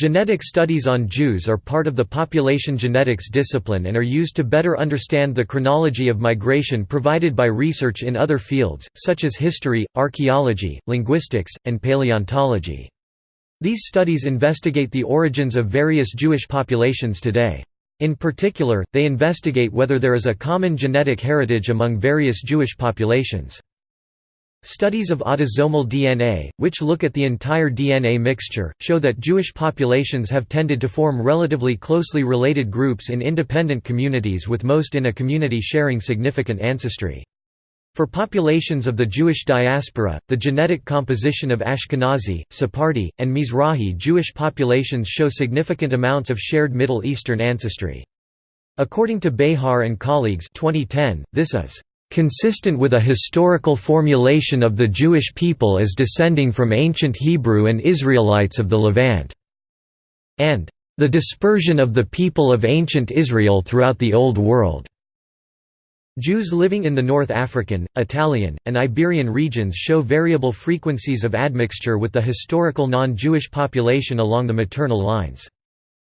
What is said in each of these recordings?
Genetic studies on Jews are part of the population genetics discipline and are used to better understand the chronology of migration provided by research in other fields, such as history, archaeology, linguistics, and paleontology. These studies investigate the origins of various Jewish populations today. In particular, they investigate whether there is a common genetic heritage among various Jewish populations. Studies of autosomal DNA, which look at the entire DNA mixture, show that Jewish populations have tended to form relatively closely related groups in independent communities with most in a community sharing significant ancestry. For populations of the Jewish diaspora, the genetic composition of Ashkenazi, Sephardi, and Mizrahi Jewish populations show significant amounts of shared Middle Eastern ancestry. According to Behar and colleagues 2010, this is consistent with a historical formulation of the Jewish people as descending from ancient Hebrew and Israelites of the Levant", and "...the dispersion of the people of ancient Israel throughout the Old World." Jews living in the North African, Italian, and Iberian regions show variable frequencies of admixture with the historical non-Jewish population along the maternal lines.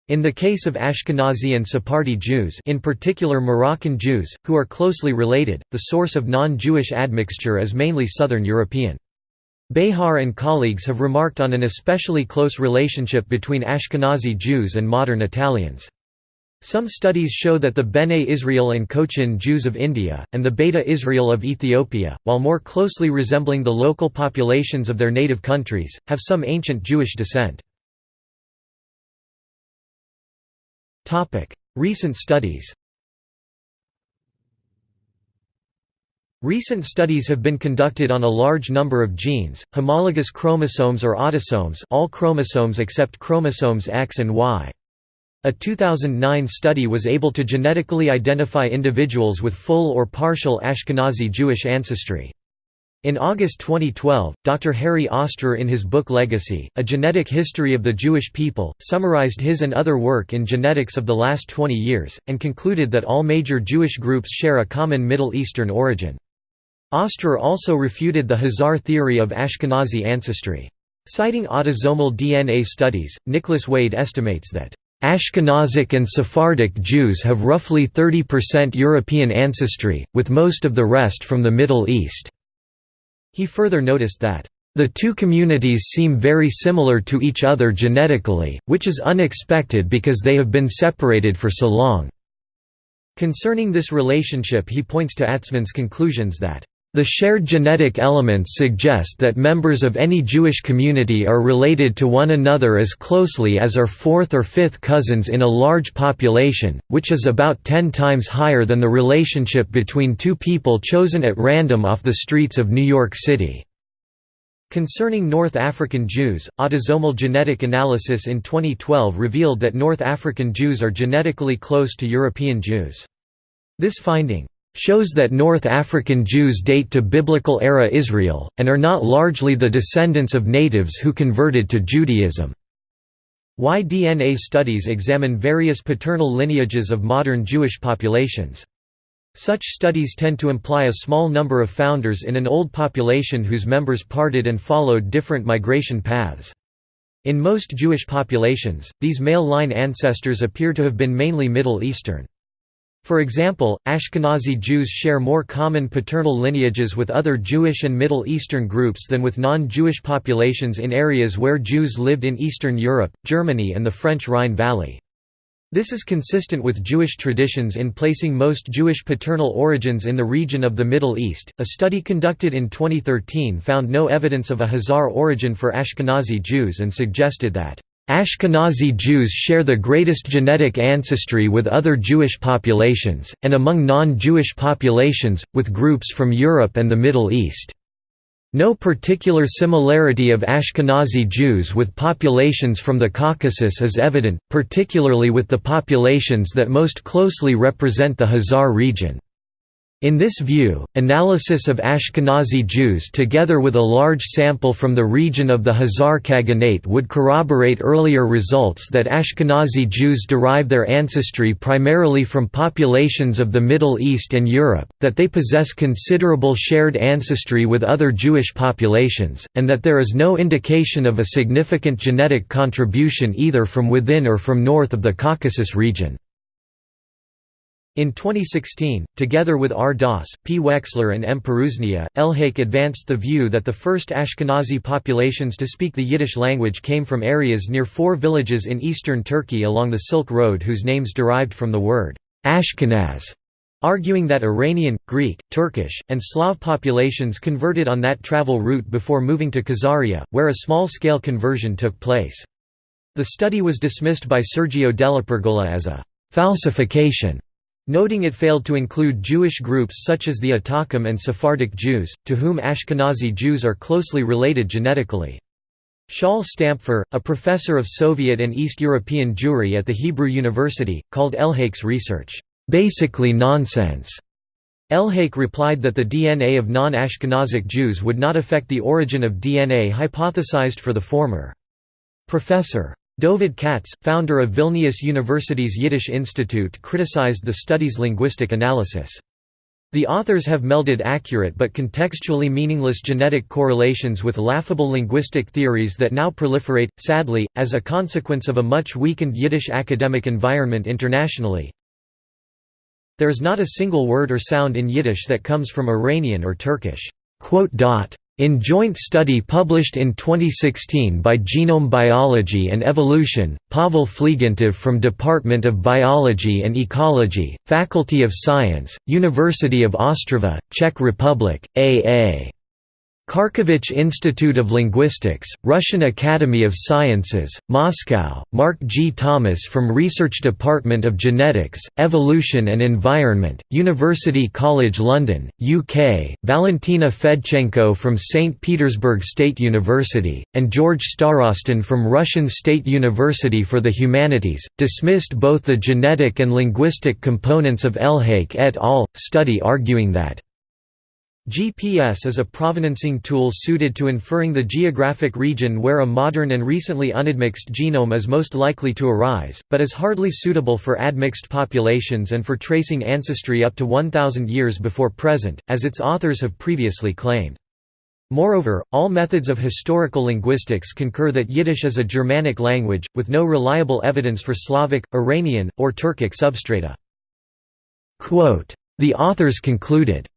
In the case of Ashkenazi and Sephardi Jews in particular Moroccan Jews, who are closely related, the source of non-Jewish admixture is mainly Southern European. Behar and colleagues have remarked on an especially close relationship between Ashkenazi Jews and modern Italians. Some studies show that the Bene Israel and Cochin Jews of India, and the Beta Israel of Ethiopia, while more closely resembling the local populations of their native countries, have some ancient Jewish descent. Recent studies Recent studies have been conducted on a large number of genes, homologous chromosomes or autosomes all chromosomes except chromosomes X and Y. A 2009 study was able to genetically identify individuals with full or partial Ashkenazi Jewish ancestry. In August 2012, Dr. Harry Ostrer in his book Legacy, A Genetic History of the Jewish People, summarized his and other work in genetics of the last 20 years, and concluded that all major Jewish groups share a common Middle Eastern origin. Ostrer also refuted the Khazar theory of Ashkenazi ancestry. Citing autosomal DNA studies, Nicholas Wade estimates that Ashkenazic and Sephardic Jews have roughly 30% European ancestry, with most of the rest from the Middle East. He further noticed that, "...the two communities seem very similar to each other genetically, which is unexpected because they have been separated for so long." Concerning this relationship he points to Atzmon's conclusions that the shared genetic elements suggest that members of any Jewish community are related to one another as closely as are fourth or fifth cousins in a large population, which is about ten times higher than the relationship between two people chosen at random off the streets of New York City. Concerning North African Jews, autosomal genetic analysis in 2012 revealed that North African Jews are genetically close to European Jews. This finding shows that North African Jews date to Biblical-era Israel, and are not largely the descendants of natives who converted to Judaism. Y-DNA studies examine various paternal lineages of modern Jewish populations. Such studies tend to imply a small number of founders in an old population whose members parted and followed different migration paths. In most Jewish populations, these male line ancestors appear to have been mainly Middle Eastern. For example, Ashkenazi Jews share more common paternal lineages with other Jewish and Middle Eastern groups than with non-Jewish populations in areas where Jews lived in Eastern Europe, Germany and the French Rhine Valley. This is consistent with Jewish traditions in placing most Jewish paternal origins in the region of the Middle East. A study conducted in 2013 found no evidence of a Khazar origin for Ashkenazi Jews and suggested that Ashkenazi Jews share the greatest genetic ancestry with other Jewish populations, and among non-Jewish populations, with groups from Europe and the Middle East. No particular similarity of Ashkenazi Jews with populations from the Caucasus is evident, particularly with the populations that most closely represent the Khazar region. In this view, analysis of Ashkenazi Jews together with a large sample from the region of the Khazar Khaganate would corroborate earlier results that Ashkenazi Jews derive their ancestry primarily from populations of the Middle East and Europe, that they possess considerable shared ancestry with other Jewish populations, and that there is no indication of a significant genetic contribution either from within or from north of the Caucasus region. In 2016, together with R. Das, P. Wexler and M. Pirooznia, Elhaik advanced the view that the first Ashkenazi populations to speak the Yiddish language came from areas near four villages in eastern Turkey along the Silk Road whose names derived from the word Ashkenaz, arguing that Iranian, Greek, Turkish, and Slav populations converted on that travel route before moving to Khazaria, where a small-scale conversion took place. The study was dismissed by Sergio DellaPergola as a falsification noting it failed to include Jewish groups such as the Italkim and Sephardic Jews, to whom Ashkenazi Jews are closely related genetically. Shaul Stampfer, a professor of Soviet and East European Jewry at the Hebrew University, called Elhaik's research, "...basically nonsense." Elhake replied that the DNA of non-Ashkenazic Jews would not affect the origin of DNA hypothesized for the former. Professor. Dovid Katz, founder of Vilnius University's Yiddish Institute criticized the study's linguistic analysis. The authors have melded accurate but contextually meaningless genetic correlations with laughable linguistic theories that now proliferate, sadly, as a consequence of a much weakened Yiddish academic environment internationally. There is not a single word or sound in Yiddish that comes from Iranian or Turkish. In joint study published in 2016 by Genome Biology and Evolution, Pavel Flegontov from Department of Biology and Ecology, Faculty of Science, University of Ostrava, Czech Republic, A.A. Kharkevich Institute of Linguistics, Russian Academy of Sciences, Moscow, Mark G. Thomas from Research Department of Genetics, Evolution and Environment, University College London, UK, Valentina Fedchenko from St. Petersburg State University, and George Starostin from Russian State University for the Humanities, dismissed both the genetic and linguistic components of Elhaik et al. study arguing that GPS is a provenancing tool suited to inferring the geographic region where a modern and recently unadmixed genome is most likely to arise, but is hardly suitable for admixed populations and for tracing ancestry up to 1,000 years before present, as its authors have previously claimed. Moreover, all methods of historical linguistics concur that Yiddish is a Germanic language, with no reliable evidence for Slavic, Iranian, or Turkic substrata. The authors concluded,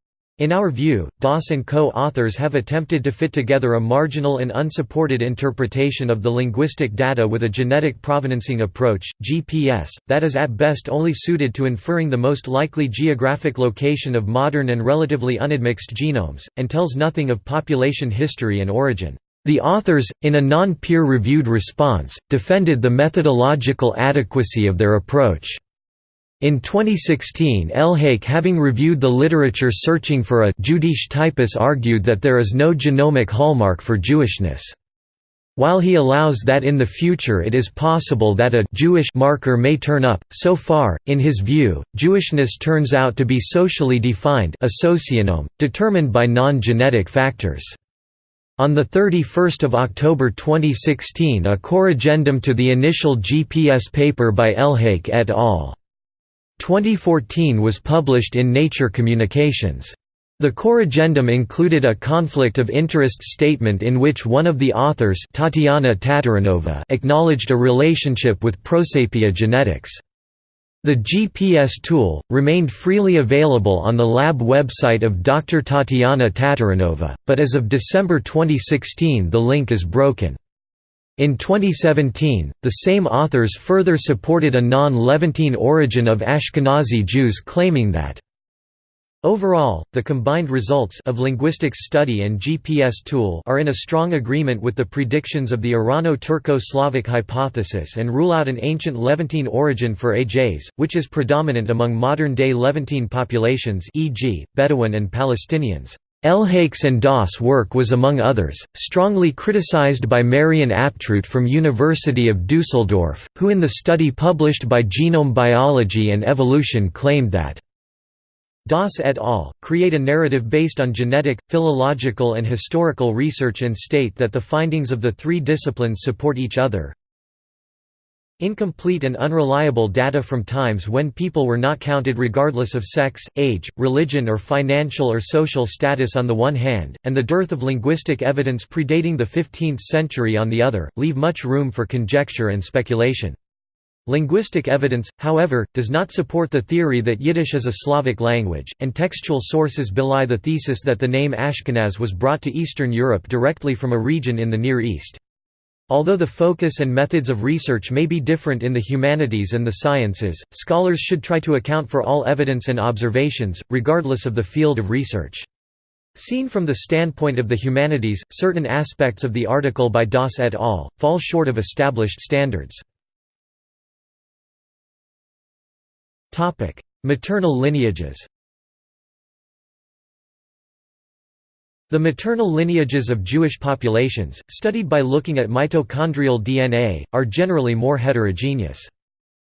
in our view, Das and co-authors have attempted to fit together a marginal and unsupported interpretation of the linguistic data with a genetic provenancing approach, GPS, that is at best only suited to inferring the most likely geographic location of modern and relatively unadmixed genomes, and tells nothing of population history and origin. The authors, in a non-peer-reviewed response, defended the methodological adequacy of their approach. In 2016 Elhaik having reviewed the literature searching for a Jüdisch typus argued that there is no genomic hallmark for Jewishness. While he allows that in the future it is possible that a Jewish marker may turn up, so far, in his view, Jewishness turns out to be socially defined a socionome, determined by non-genetic factors. On 31 October 2016 a corrigendum to the initial GPS paper by Elhaik et al. 2014 was published in Nature Communications. The corrigendum included a conflict of interest statement in which one of the authors Tatiana Tatarinova acknowledged a relationship with Prosapia genetics. The GPS tool, remained freely available on the lab website of Dr. Tatiana Tatarinova, but as of December 2016 the link is broken. In 2017, the same authors further supported a non-Levantine origin of Ashkenazi Jews claiming that Overall, the combined results of linguistics study and GPS tool are in a strong agreement with the predictions of the Irano-Turco-Slavic hypothesis and rule out an ancient Levantine origin for AJs, which is predominant among modern-day Levantine populations e.g., Bedouin and Palestinians. Elhaik's and Das' work was among others, strongly criticized by Marion Aptroot from University of Dusseldorf, who in the study published by Genome Biology and Evolution claimed that Das et al. create a narrative based on genetic, philological and historical research and state that the findings of the three disciplines support each other. Incomplete and unreliable data from times when people were not counted regardless of sex, age, religion or financial or social status on the one hand, and the dearth of linguistic evidence predating the 15th century on the other, leave much room for conjecture and speculation. Linguistic evidence, however, does not support the theory that Yiddish is a Slavic language, and textual sources belie the thesis that the name Ashkenaz was brought to Eastern Europe directly from a region in the Near East. Although the focus and methods of research may be different in the humanities and the sciences, scholars should try to account for all evidence and observations, regardless of the field of research. Seen from the standpoint of the humanities, certain aspects of the article by Das et al. fall short of established standards. Maternal lineages The maternal lineages of Jewish populations, studied by looking at mitochondrial DNA, are generally more heterogeneous.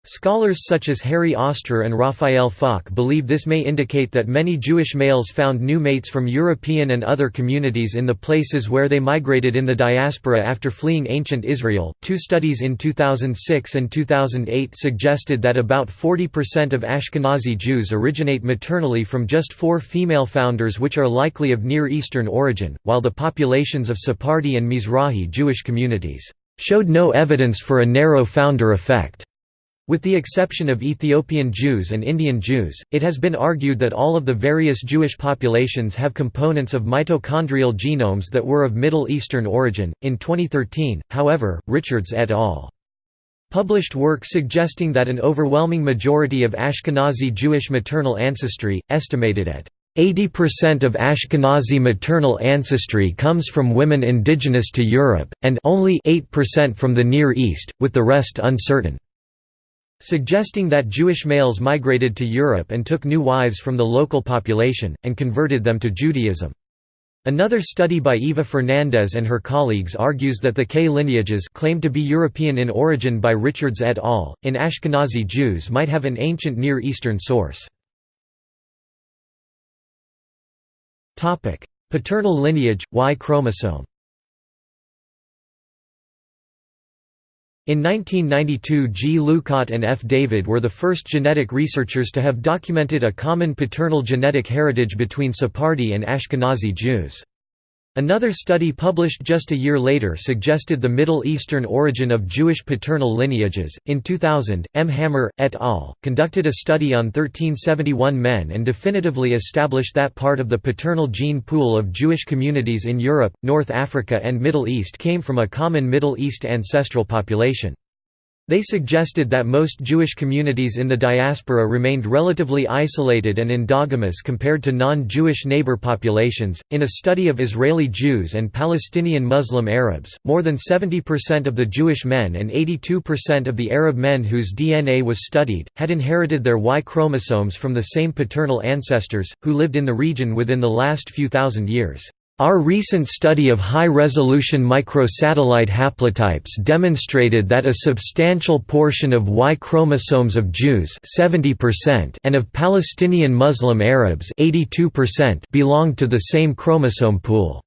Scholars such as Harry Ostrer and Raphael Falk believe this may indicate that many Jewish males found new mates from European and other communities in the places where they migrated in the diaspora after fleeing ancient Israel. Two studies in 2006 and 2008 suggested that about 40% of Ashkenazi Jews originate maternally from just four female founders, which are likely of Near Eastern origin, while the populations of Sephardi and Mizrahi Jewish communities showed no evidence for a narrow founder effect. With the exception of Ethiopian Jews and Indian Jews, it has been argued that all of the various Jewish populations have components of mitochondrial genomes that were of Middle Eastern origin. In 2013, however, Richards et al. published work suggesting that an overwhelming majority of Ashkenazi Jewish maternal ancestry, estimated at 80% of Ashkenazi maternal ancestry comes from women indigenous to Europe, and only 8% from the Near East, with the rest uncertain suggesting that Jewish males migrated to Europe and took new wives from the local population, and converted them to Judaism. Another study by Eva Fernandez and her colleagues argues that the K lineages claimed to be European in origin by Richards et al. in Ashkenazi Jews might have an ancient Near Eastern source. Paternal lineage, Y chromosome In 1992 G. Lucotte and F. David were the first genetic researchers to have documented a common paternal genetic heritage between Sephardi and Ashkenazi Jews. Another study published just a year later suggested the Middle Eastern origin of Jewish paternal lineages. In 2000, M. Hammer, et al., conducted a study on 1371 men and definitively established that part of the paternal gene pool of Jewish communities in Europe, North Africa, and Middle East came from a common Middle East ancestral population. They suggested that most Jewish communities in the diaspora remained relatively isolated and endogamous compared to non-Jewish neighbor populations. In a study of Israeli Jews and Palestinian Muslim Arabs, more than 70% of the Jewish men and 82% of the Arab men whose DNA was studied had inherited their Y chromosomes from the same paternal ancestors who lived in the region within the last few thousand years. Our recent study of high-resolution microsatellite haplotypes demonstrated that a substantial portion of Y chromosomes of Jews 70% and of Palestinian Muslim Arabs 82% belonged to the same chromosome pool.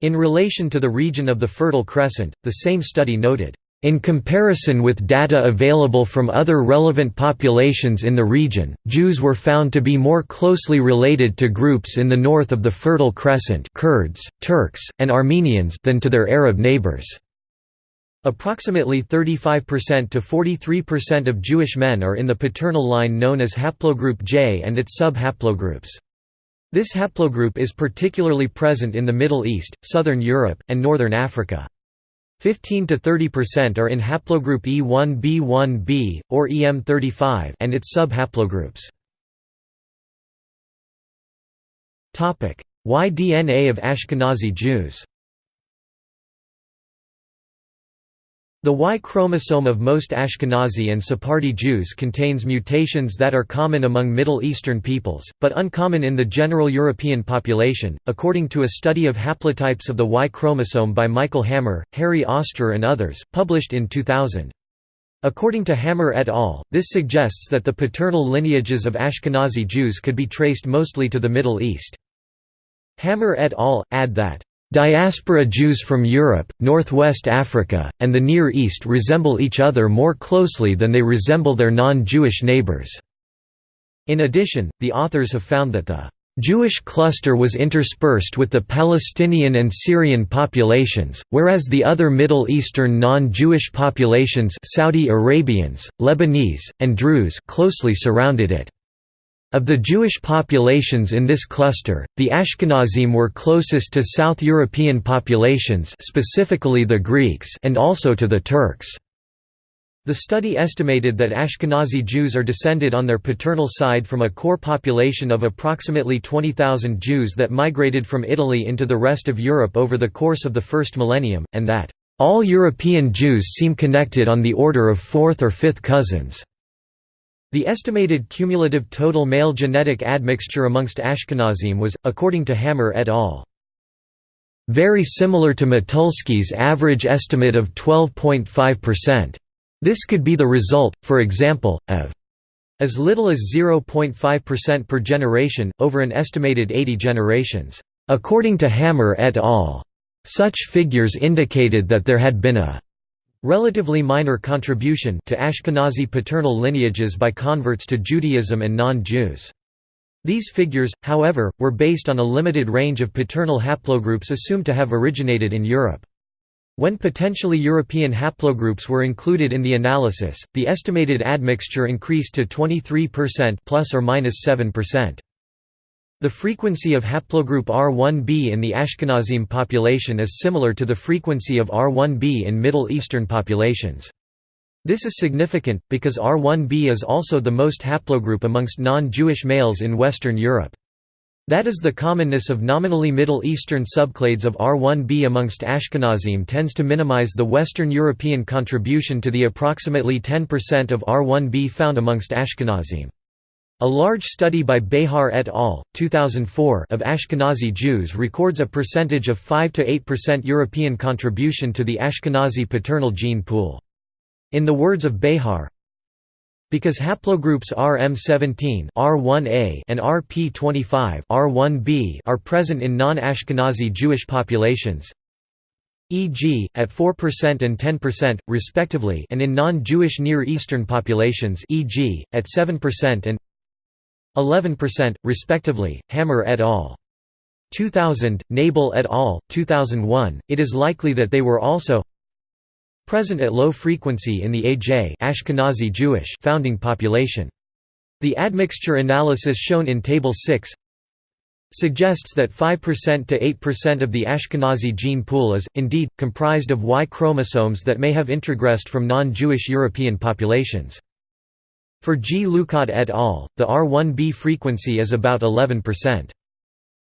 In relation to the region of the Fertile Crescent, the same study noted in comparison with data available from other relevant populations in the region, Jews were found to be more closely related to groups in the north of the Fertile Crescent Kurds, Turks, and Armenians than to their Arab neighbors. Approximately 35% to 43% of Jewish men are in the paternal line known as haplogroup J and its sub-haplogroups. This haplogroup is particularly present in the Middle East, Southern Europe, and Northern Africa. 15 to 30% are in haplogroup E1b1b, or EM35 and its sub-haplogroups. Y-DNA of Ashkenazi Jews The Y chromosome of most Ashkenazi and Sephardi Jews contains mutations that are common among Middle Eastern peoples, but uncommon in the general European population, according to a study of haplotypes of the Y chromosome by Michael Hammer, Harry Ostrer and others, published in 2000. According to Hammer et al., this suggests that the paternal lineages of Ashkenazi Jews could be traced mostly to the Middle East. Hammer et al. add that Diaspora Jews from Europe, Northwest Africa, and the Near East resemble each other more closely than they resemble their non-Jewish neighbors. In addition, the authors have found that the Jewish cluster was interspersed with the Palestinian and Syrian populations, whereas the other Middle Eastern non-Jewish populations Saudi Arabians, Lebanese, and Druze closely surrounded it. Of the Jewish populations in this cluster, the Ashkenazim were closest to South European populations specifically the Greeks and also to the Turks. The study estimated that Ashkenazi Jews are descended on their paternal side from a core population of approximately 20,000 Jews that migrated from Italy into the rest of Europe over the course of the first millennium, and that, "...all European Jews seem connected on the order of fourth or fifth cousins." The estimated cumulative total male genetic admixture amongst Ashkenazim was, according to Hammer et al. Very similar to Motulsky's average estimate of 12.5%. This could be the result, for example, of as little as 0.5% per generation, over an estimated 80 generations. According to Hammer et al. Such figures indicated that there had been a Relatively minor contribution to Ashkenazi paternal lineages by converts to Judaism and non-Jews. These figures, however, were based on a limited range of paternal haplogroups assumed to have originated in Europe. When potentially European haplogroups were included in the analysis, the estimated admixture increased to 23% plus or minus 7%. The frequency of haplogroup R1b in the Ashkenazim population is similar to the frequency of R1b in Middle Eastern populations. This is significant, because R1b is also the most haplogroup amongst non-Jewish males in Western Europe. That is the commonness of nominally Middle Eastern subclades of R1b amongst Ashkenazim tends to minimize the Western European contribution to the approximately 10% of R1b found amongst Ashkenazim. A large study by Behar et al. 2004 of Ashkenazi Jews records a percentage of 5–8% European contribution to the Ashkenazi paternal gene pool. In the words of Behar, because haplogroups RM17 R1a and RP25 R1b are present in non-Ashkenazi Jewish populations, e.g., at 4% and 10%, respectively and in non-Jewish Near Eastern populations e.g., at 7% and 11%, respectively, Hammer et al. 2000, Nebel et al. 2001, it is likely that they were also present at low frequency in the AJ Ashkenazi Jewish founding population. The admixture analysis shown in Table 6 suggests that 5% to 8% of the Ashkenazi gene pool is, indeed, comprised of Y chromosomes that may have introgressed from non-Jewish European populations. For G. Lucotte et al., the R1b frequency is about 11%.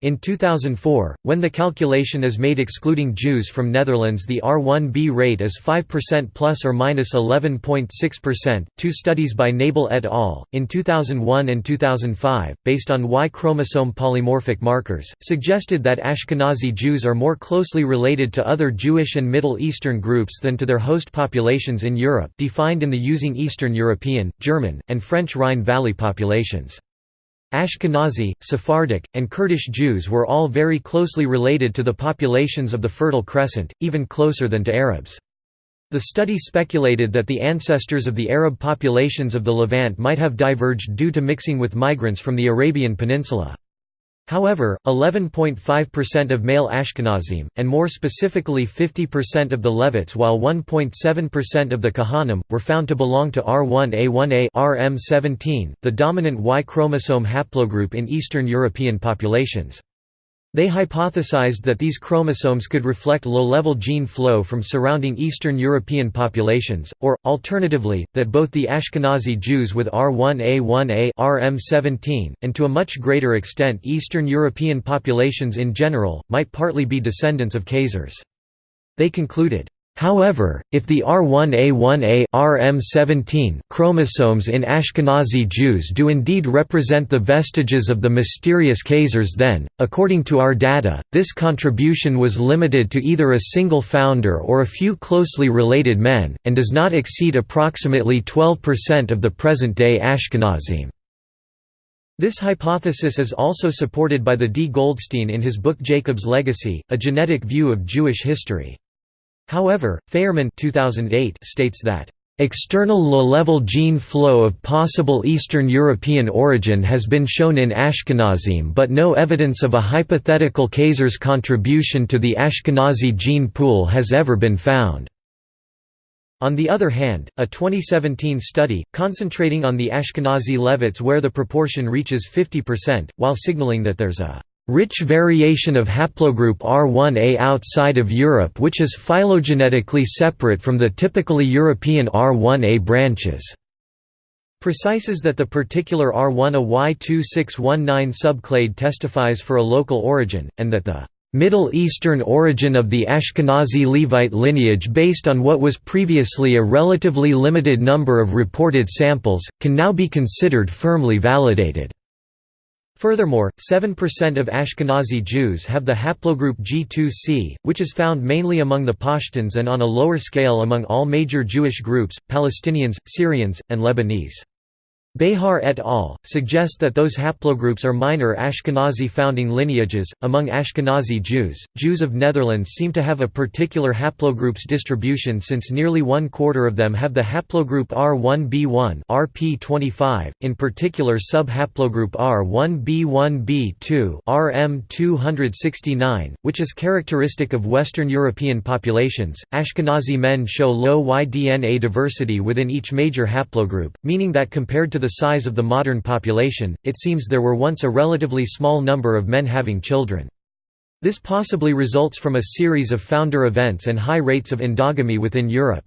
In 2004, when the calculation is made excluding Jews from Netherlands, the R1b rate is 5% plus or minus 11.6%. Two studies by Nebel et al. in 2001 and 2005, based on Y chromosome polymorphic markers, suggested that Ashkenazi Jews are more closely related to other Jewish and Middle Eastern groups than to their host populations in Europe, defined in the using Eastern European, German, and French Rhine Valley populations. Ashkenazi, Sephardic, and Kurdish Jews were all very closely related to the populations of the Fertile Crescent, even closer than to Arabs. The study speculated that the ancestors of the Arab populations of the Levant might have diverged due to mixing with migrants from the Arabian Peninsula. However, 11.5% of male Ashkenazim, and more specifically 50% of the Levites while 1.7% of the Kohanim, were found to belong to R1A1A RM17, the dominant Y chromosome haplogroup in Eastern European populations. They hypothesized that these chromosomes could reflect low-level gene flow from surrounding Eastern European populations, or, alternatively, that both the Ashkenazi Jews with R1A1A RM17, and to a much greater extent Eastern European populations in general, might partly be descendants of Khazars. They concluded, However, if the R1A1A RM17 chromosomes in Ashkenazi Jews do indeed represent the vestiges of the mysterious Khazars then, according to our data, this contribution was limited to either a single founder or a few closely related men, and does not exceed approximately 12% of the present-day Ashkenazim. This hypothesis is also supported by the D. Goldstein in his book Jacob's Legacy, A Genetic View of Jewish History. However, Feyerman 2008 states that External low-level gene flow of possible Eastern European origin has been shown in Ashkenazim but no evidence of a hypothetical Khazar's contribution to the Ashkenazi gene pool has ever been found. On the other hand, a 2017 study, concentrating on the Ashkenazi Levites where the proportion reaches 50%, while signaling that there's a rich variation of haplogroup R1a outside of Europe which is phylogenetically separate from the typically European R1a branches. Precises that the particular R1a Y2619 subclade testifies for a local origin, and that the Middle Eastern origin of the Ashkenazi Levite lineage based on what was previously a relatively limited number of reported samples, can now be considered firmly validated. Furthermore, 7% of Ashkenazi Jews have the haplogroup G2C, which is found mainly among the Pashtuns and on a lower scale among all major Jewish groups, Palestinians, Syrians, and Lebanese. Behar et al. suggest that those haplogroups are minor Ashkenazi founding lineages. Among Ashkenazi Jews, Jews of Netherlands seem to have a particular haplogroups distribution since nearly one quarter of them have the haplogroup R1b1 RP25, in particular sub-haplogroup R1b1b2 RM269, which is characteristic of Western European populations. Ashkenazi men show low Y-DNA diversity within each major haplogroup, meaning that compared to the size of the modern population, it seems there were once a relatively small number of men having children. This possibly results from a series of founder events and high rates of endogamy within Europe.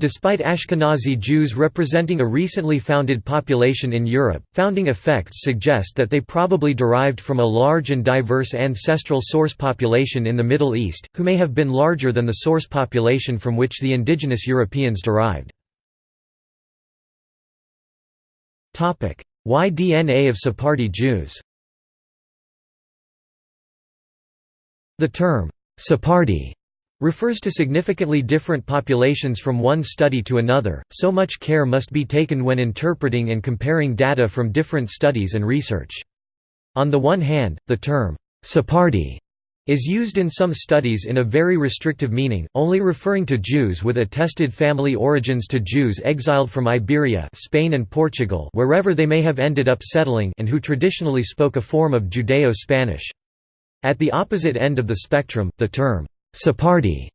Despite Ashkenazi Jews representing a recently founded population in Europe, founding effects suggest that they probably derived from a large and diverse ancestral source population in the Middle East, who may have been larger than the source population from which the indigenous Europeans derived. Y-DNA of Sephardi Jews The term, Sephardi, refers to significantly different populations from one study to another, so much care must be taken when interpreting and comparing data from different studies and research. On the one hand, the term, Sephardi is used in some studies in a very restrictive meaning, only referring to Jews with attested family origins to Jews exiled from Iberia Spain and Portugal wherever they may have ended up settling and who traditionally spoke a form of Judeo-Spanish. At the opposite end of the spectrum, the term, Sephardi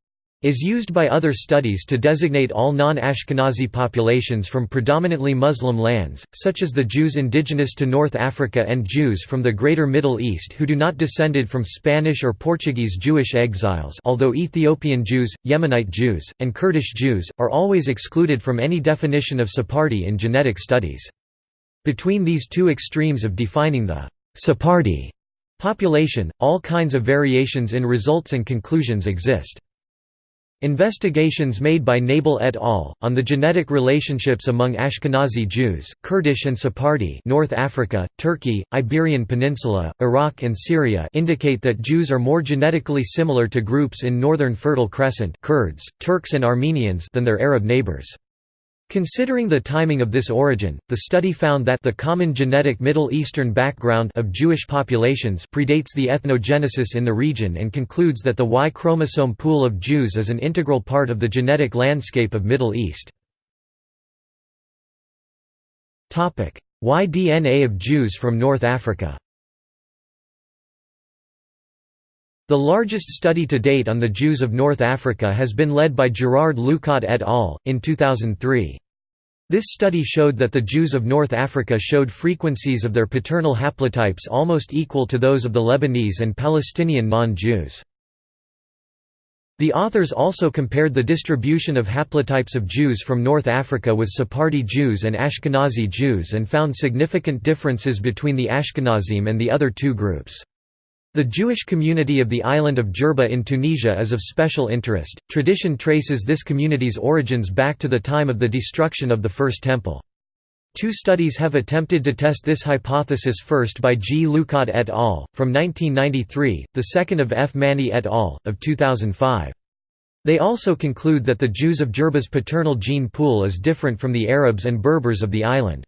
is used by other studies to designate all non-Ashkenazi populations from predominantly Muslim lands, such as the Jews indigenous to North Africa and Jews from the Greater Middle East who do not descended from Spanish or Portuguese Jewish exiles although Ethiopian Jews, Yemenite Jews, and Kurdish Jews, are always excluded from any definition of Sephardi in genetic studies. Between these two extremes of defining the Sephardi population, all kinds of variations in results and conclusions exist. Investigations made by Nebel et al. on the genetic relationships among Ashkenazi Jews, Kurdish and Sephardi North Africa, Turkey, Iberian Peninsula, Iraq and Syria indicate that Jews are more genetically similar to groups in northern Fertile Crescent Kurds, Turks and Armenians than their Arab neighbors. Considering the timing of this origin, the study found that the common genetic Middle Eastern background of Jewish populations predates the ethnogenesis in the region and concludes that the Y chromosome pool of Jews is an integral part of the genetic landscape of Middle East. Y DNA of Jews from North Africa The largest study to date on the Jews of North Africa has been led by Gerard Lucotte et al. in 2003. This study showed that the Jews of North Africa showed frequencies of their paternal haplotypes almost equal to those of the Lebanese and Palestinian non-Jews. The authors also compared the distribution of haplotypes of Jews from North Africa with Sephardi Jews and Ashkenazi Jews and found significant differences between the Ashkenazim and the other two groups. The Jewish community of the island of Jerba in Tunisia is of special interest. Tradition traces this community's origins back to the time of the destruction of the First Temple. Two studies have attempted to test this hypothesis first by G. Lucotte et al. from 1993, the second of F. Manni et al. of 2005. They also conclude that the Jews of Jerba's paternal gene pool is different from the Arabs and Berbers of the island.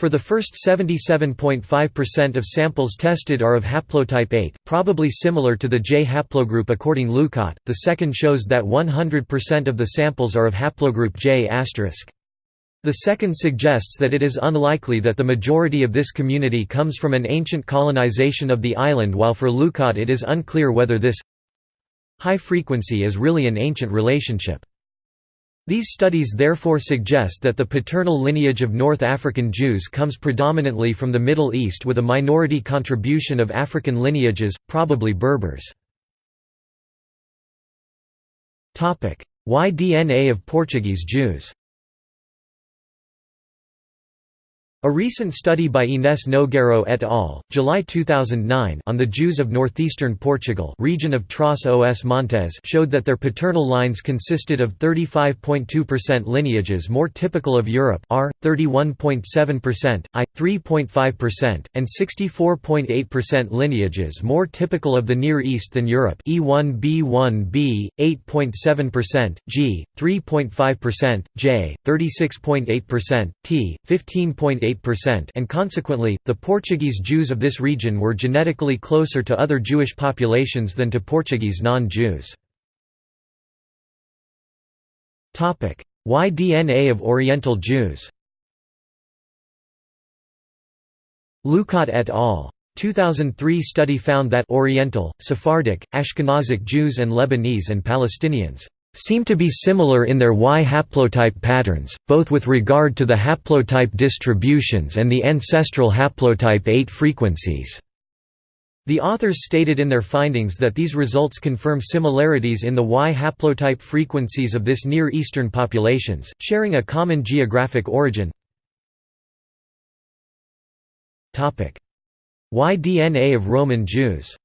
For the first 77.5% of samples tested are of haplotype 8, probably similar to the J haplogroup according Lucotte. The second shows that 100% of the samples are of haplogroup J*. The second suggests that it is unlikely that the majority of this community comes from an ancient colonization of the island while for Lucotte it is unclear whether this high frequency is really an ancient relationship. These studies therefore suggest that the paternal lineage of North African Jews comes predominantly from the Middle East with a minority contribution of African lineages, probably Berbers. Y-DNA of Portuguese Jews A recent study by Inés Nogueiro et al., July 2009 on the Jews of northeastern Portugal region of Trás os Montes showed that their paternal lines consisted of 35.2% lineages more typical of Europe R, 31.7%, I, 3.5%, and 64.8% lineages more typical of the Near East than Europe E1b1b, 8.7%, G, 3.5%, J, 36.8%, T, 15.8 and consequently, the Portuguese Jews of this region were genetically closer to other Jewish populations than to Portuguese non-Jews. Y-DNA of Oriental Jews Lucotte et al. 2003 study found that Oriental, Sephardic, Ashkenazic Jews and Lebanese and Palestinians seem to be similar in their Y haplotype patterns, both with regard to the haplotype distributions and the ancestral haplotype 8 frequencies. The authors stated in their findings that these results confirm similarities in the Y haplotype frequencies of this Near Eastern populations, sharing a common geographic origin. Y-DNA of Roman Jews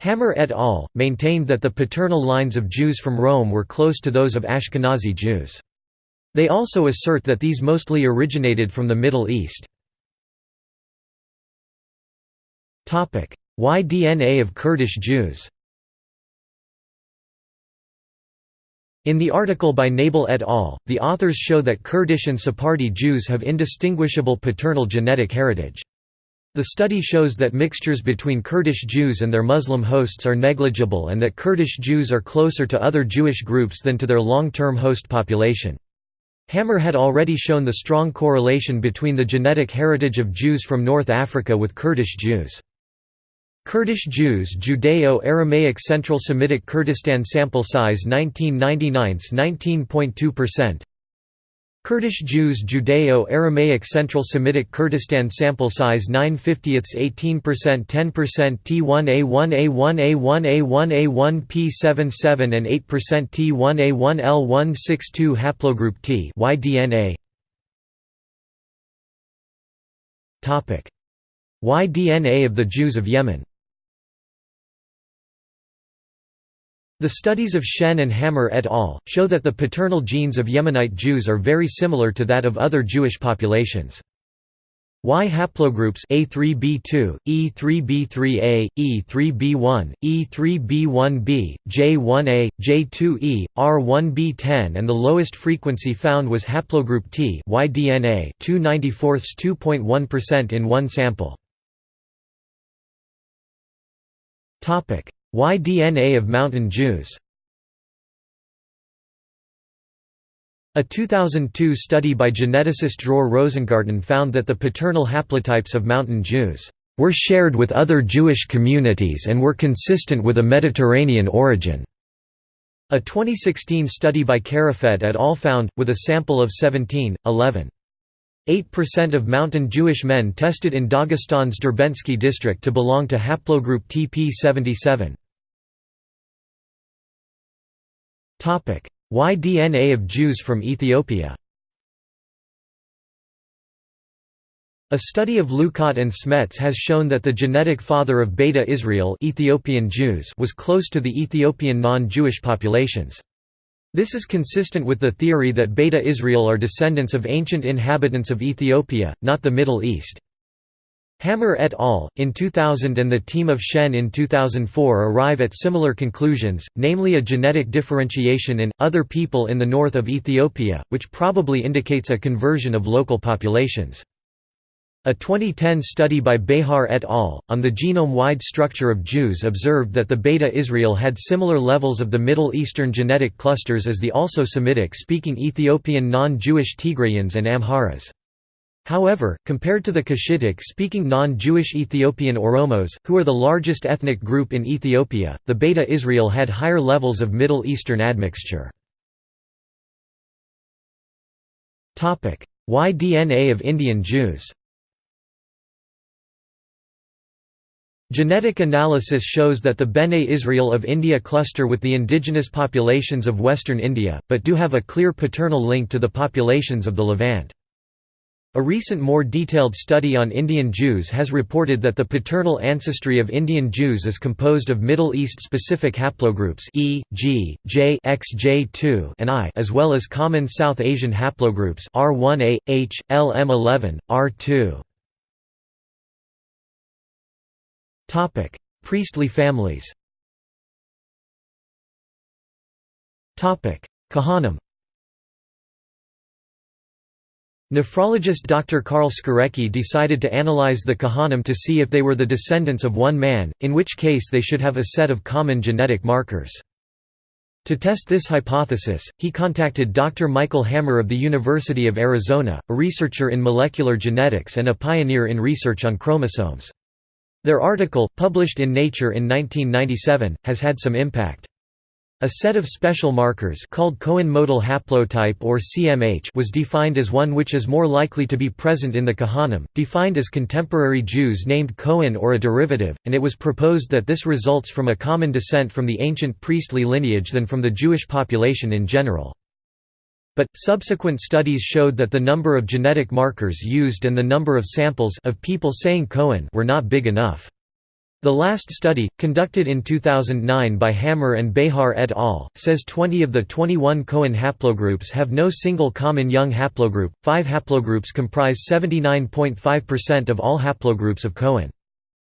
Hammer et al. maintained that the paternal lines of Jews from Rome were close to those of Ashkenazi Jews. They also assert that these mostly originated from the Middle East. Y-DNA of Kurdish Jews In the article by Nebel et al., the authors show that Kurdish and Sephardi Jews have indistinguishable paternal genetic heritage. The study shows that mixtures between Kurdish Jews and their Muslim hosts are negligible and that Kurdish Jews are closer to other Jewish groups than to their long-term host population. Hammer had already shown the strong correlation between the genetic heritage of Jews from North Africa with Kurdish Jews. Kurdish Jews Judeo-Aramaic Central Semitic Kurdistan sample size 1999 19.2% Kurdish Jews Judeo-Aramaic Central Semitic Kurdistan sample size 9 50ths 18% 10% T1A1A1A1A1P77 and 8% T1A1L162 haplogroup T Y-DNA Y-DNA of the Jews of Yemen The studies of Shen and Hammer et al. show that the paternal genes of Yemenite Jews are very similar to that of other Jewish populations. Y haplogroups A3b2, E3b3a, E3b1, E3b1b, J1a, J2e, R1b10 and the lowest frequency found was haplogroup T Y-DNA 294 in one sample. Y-DNA of Mountain Jews A 2002 study by geneticist Dror Rosengarten found that the paternal haplotypes of Mountain Jews were shared with other Jewish communities and were consistent with a Mediterranean origin. A 2016 study by Karafet et al. found, with a sample of 17, 11. 8% of mountain Jewish men tested in Dagestan's Derbentsky district to belong to haplogroup TP77. Y-DNA? Of Jews from Ethiopia A study of Lucotte and Smets has shown that the genetic father of Beta Israel Ethiopian Jews was close to the Ethiopian non-Jewish populations. This is consistent with the theory that Beta Israel are descendants of ancient inhabitants of Ethiopia, not the Middle East. Hammer et al. in 2000 and the team of Shen in 2004 arrive at similar conclusions, namely a genetic differentiation in, other people in the north of Ethiopia, which probably indicates a conversion of local populations. A 2010 study by Behar et al. on the genome-wide structure of Jews observed that the Beta Israel had similar levels of the Middle Eastern genetic clusters as the also Semitic-speaking Ethiopian non-Jewish Tigrayans and Amharas. However, compared to the Cushitic-speaking non-Jewish Ethiopian Oromos, who are the largest ethnic group in Ethiopia, the Beta Israel had higher levels of Middle Eastern admixture. Y-DNA of Indian Jews Genetic analysis shows that the Bene Israel of India cluster with the indigenous populations of western India, but do have a clear paternal link to the populations of the Levant. A recent more detailed study on Indian Jews has reported that the paternal ancestry of Indian Jews is composed of Middle East-specific haplogroups E, G, J XJ2 and I as well as common South Asian haplogroups R1A, H, LM11, R2. Topic: Priestly families. Topic: Kohanim. Nephrologist Dr. Karl Skorecki decided to analyze the Kohanim to see if they were the descendants of one man, in which case they should have a set of common genetic markers. To test this hypothesis, he contacted Dr. Michael Hammer of the University of Arizona, a researcher in molecular genetics and a pioneer in research on chromosomes. Their article, published in Nature in 1997, has had some impact. A set of special markers called Cohen modal haplotype or CMH was defined as one which is more likely to be present in the Kohanim, defined as contemporary Jews named Cohen or a derivative, and it was proposed that this results from a common descent from the ancient priestly lineage than from the Jewish population in general. But, subsequent studies showed that the number of genetic markers used and the number of samples of people saying Cohen were not big enough. The last study, conducted in 2009 by Hammer and Behar et al., says 20 of the 21 Cohen haplogroups have no single common young haplogroup. Five haplogroups comprise 79.5% of all haplogroups of Cohen.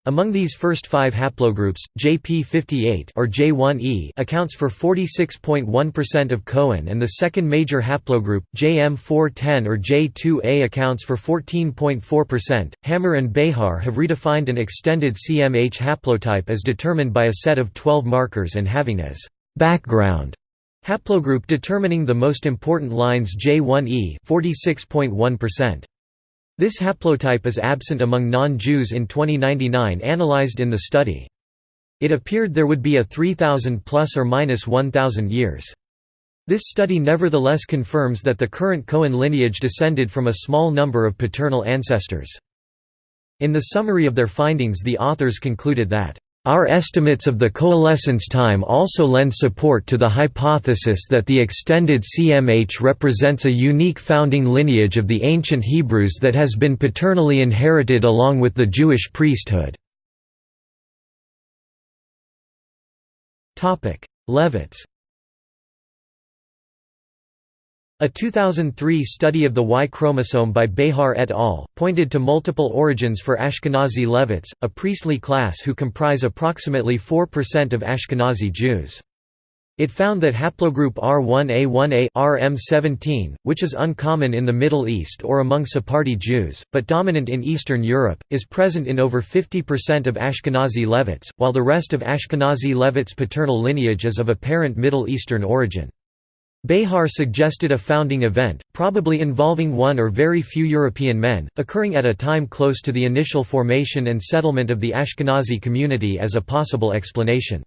Among these first five haplogroups, JP58 or J1e accounts for 46.1% of Cohen and the second major haplogroup, JM410 or J2a accounts for 14.4%. Hammer and Behar have redefined an extended CMH haplotype as determined by a set of 12 markers and having as background haplogroup determining the most important lines J1e 46.1%. This haplotype is absent among non-Jews in 2099 analyzed in the study. It appeared there would be a 3000 plus or minus 1000 years. This study nevertheless confirms that the current Cohen lineage descended from a small number of paternal ancestors. In the summary of their findings the authors concluded that our estimates of the coalescence time also lend support to the hypothesis that the extended CMH represents a unique founding lineage of the ancient Hebrews that has been paternally inherited along with the Jewish priesthood. Levites A 2003 study of the Y chromosome by Behar et al. pointed to multiple origins for Ashkenazi Levites, a priestly class who comprise approximately 4% of Ashkenazi Jews. It found that haplogroup R1A1A RM17, which is uncommon in the Middle East or among Sephardi Jews, but dominant in Eastern Europe, is present in over 50% of Ashkenazi Levites, while the rest of Ashkenazi Levites' paternal lineage is of apparent Middle Eastern origin. Behar suggested a founding event, probably involving one or very few European men, occurring at a time close to the initial formation and settlement of the Ashkenazi community as a possible explanation.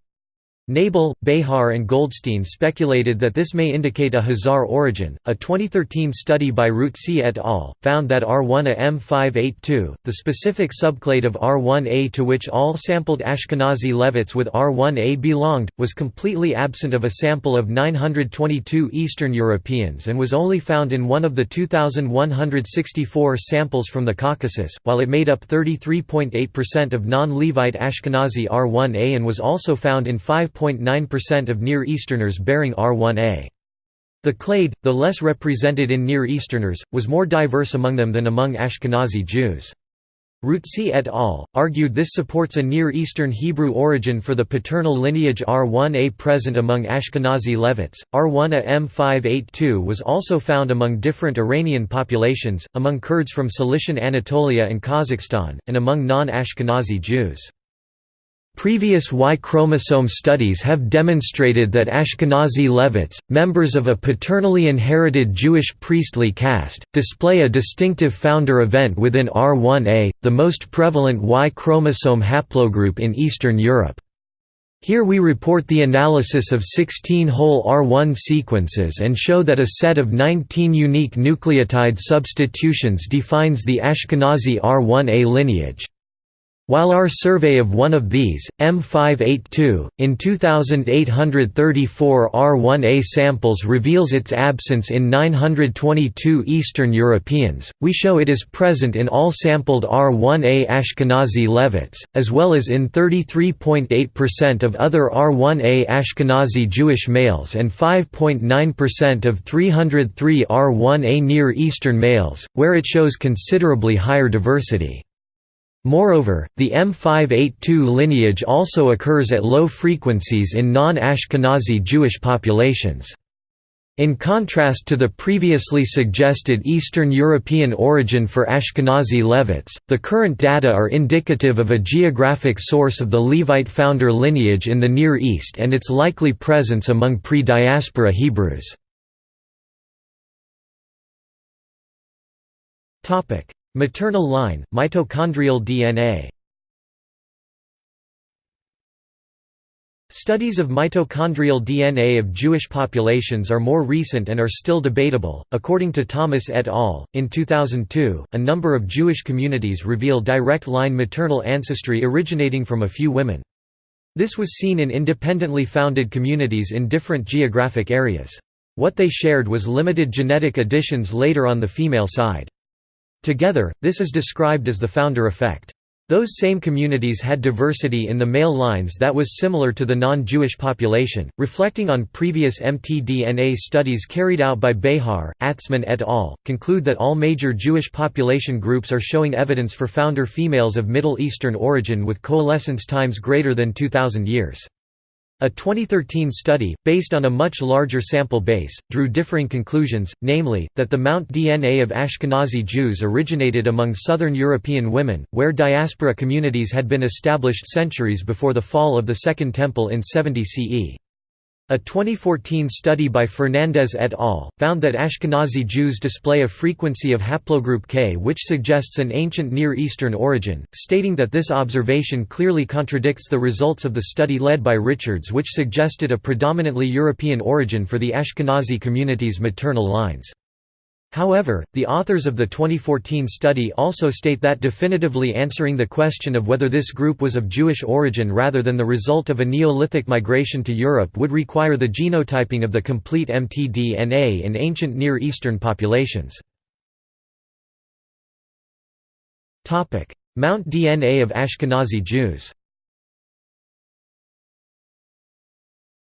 Nebel, Behar, and Goldstein speculated that this may indicate a Khazar origin. A 2013 study by Rootsi et al. found that R1A M582, the specific subclade of R1A to which all sampled Ashkenazi Levites with R1A belonged, was completely absent of a sample of 922 Eastern Europeans and was only found in one of the 2,164 samples from the Caucasus, while it made up 33.8% of non Levite Ashkenazi R1A and was also found in 5 5.9% of Near Easterners bearing R1A. The clade, the less represented in Near Easterners, was more diverse among them than among Ashkenazi Jews. Rootsi et al. argued this supports a Near Eastern Hebrew origin for the paternal lineage R1a present among Ashkenazi Levites. R1a M582 was also found among different Iranian populations, among Kurds from Cilician Anatolia and Kazakhstan, and among non Ashkenazi Jews. Previous Y chromosome studies have demonstrated that Ashkenazi Levites, members of a paternally inherited Jewish priestly caste, display a distinctive founder event within R1a, the most prevalent Y chromosome haplogroup in Eastern Europe. Here we report the analysis of 16 whole R1 sequences and show that a set of 19 unique nucleotide substitutions defines the Ashkenazi R1a lineage. While our survey of one of these, M582, in 2834 R1A samples reveals its absence in 922 Eastern Europeans, we show it is present in all sampled R1A Ashkenazi Levites, as well as in 33.8% of other R1A Ashkenazi Jewish males and 5.9% of 303 R1A Near Eastern males, where it shows considerably higher diversity. Moreover, the M582 lineage also occurs at low frequencies in non-Ashkenazi Jewish populations. In contrast to the previously suggested Eastern European origin for Ashkenazi Levites, the current data are indicative of a geographic source of the Levite founder lineage in the Near East and its likely presence among pre-diaspora Hebrews. Maternal line, mitochondrial DNA Studies of mitochondrial DNA of Jewish populations are more recent and are still debatable. According to Thomas et al., in 2002, a number of Jewish communities reveal direct line maternal ancestry originating from a few women. This was seen in independently founded communities in different geographic areas. What they shared was limited genetic additions later on the female side. Together, this is described as the founder effect. Those same communities had diversity in the male lines that was similar to the non-Jewish population, reflecting on previous mtDNA studies carried out by Behar, Atzmon et al., conclude that all major Jewish population groups are showing evidence for founder females of Middle Eastern origin with coalescence times greater than 2000 years. A 2013 study, based on a much larger sample base, drew differing conclusions, namely, that the Mount DNA of Ashkenazi Jews originated among southern European women, where diaspora communities had been established centuries before the fall of the Second Temple in 70 CE. A 2014 study by Fernandez et al. found that Ashkenazi Jews display a frequency of haplogroup K which suggests an ancient Near Eastern origin, stating that this observation clearly contradicts the results of the study led by Richards which suggested a predominantly European origin for the Ashkenazi community's maternal lines. However, the authors of the 2014 study also state that definitively answering the question of whether this group was of Jewish origin rather than the result of a Neolithic migration to Europe would require the genotyping of the complete mtDNA in ancient Near Eastern populations. Mount DNA of Ashkenazi Jews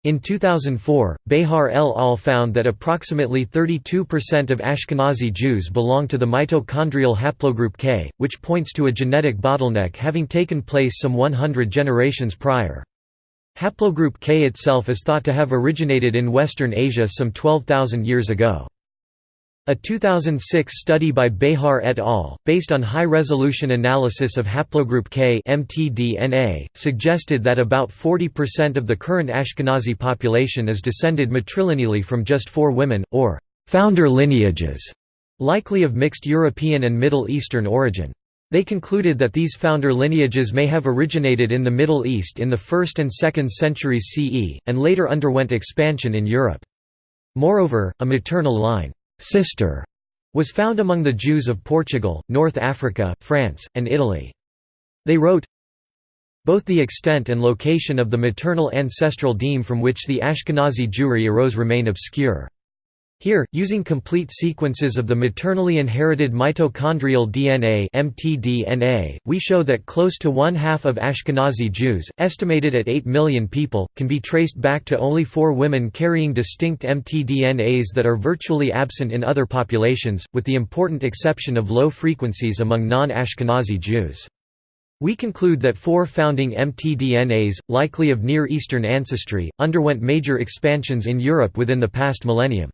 In 2004, Behar el al found that approximately 32% of Ashkenazi Jews belong to the mitochondrial haplogroup K, which points to a genetic bottleneck having taken place some 100 generations prior. Haplogroup K itself is thought to have originated in Western Asia some 12,000 years ago. A 2006 study by Behar et al., based on high-resolution analysis of haplogroup K mtDNA, suggested that about 40% of the current Ashkenazi population is descended matrilineally from just four women, or «founder lineages», likely of mixed European and Middle Eastern origin. They concluded that these founder lineages may have originated in the Middle East in the 1st and 2nd centuries CE, and later underwent expansion in Europe. Moreover, a maternal line sister was found among the Jews of Portugal, North Africa, France, and Italy. They wrote, both the extent and location of the maternal ancestral deme from which the Ashkenazi Jewry arose remain obscure. Here, using complete sequences of the maternally inherited mitochondrial DNA (mtDNA), we show that close to one-half of Ashkenazi Jews, estimated at 8 million people, can be traced back to only four women carrying distinct mtDNAs that are virtually absent in other populations, with the important exception of low frequencies among non-Ashkenazi Jews. We conclude that four founding mtDNAs, likely of Near Eastern ancestry, underwent major expansions in Europe within the past millennium.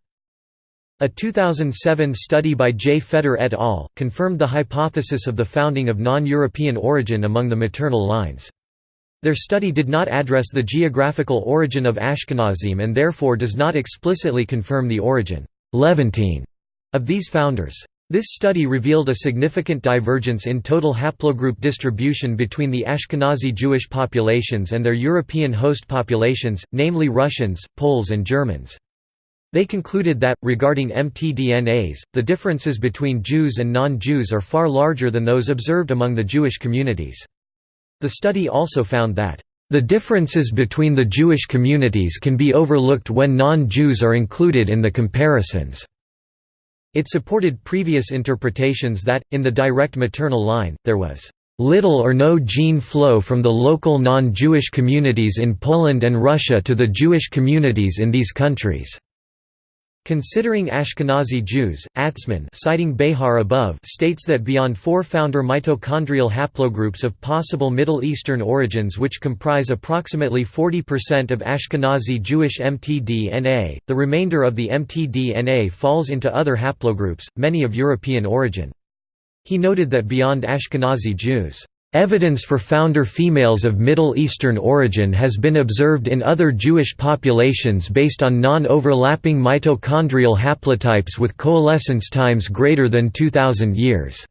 A 2007 study by J. Feder et al. confirmed the hypothesis of the founding of non-European origin among the maternal lines. Their study did not address the geographical origin of Ashkenazim and therefore does not explicitly confirm the origin Levantine of these founders. This study revealed a significant divergence in total haplogroup distribution between the Ashkenazi Jewish populations and their European host populations, namely Russians, Poles and Germans. They concluded that, regarding mtDNAs, the differences between Jews and non-Jews are far larger than those observed among the Jewish communities. The study also found that, "...the differences between the Jewish communities can be overlooked when non-Jews are included in the comparisons." It supported previous interpretations that, in the direct maternal line, there was little or no gene flow from the local non-Jewish communities in Poland and Russia to the Jewish communities in these countries. Considering Ashkenazi Jews, Atzmon citing Behar above states that beyond four founder mitochondrial haplogroups of possible Middle Eastern origins which comprise approximately 40% of Ashkenazi Jewish mtDNA, the remainder of the mtDNA falls into other haplogroups, many of European origin. He noted that beyond Ashkenazi Jews Evidence for founder females of Middle Eastern origin has been observed in other Jewish populations based on non-overlapping mitochondrial haplotypes with coalescence times greater than 2000 years.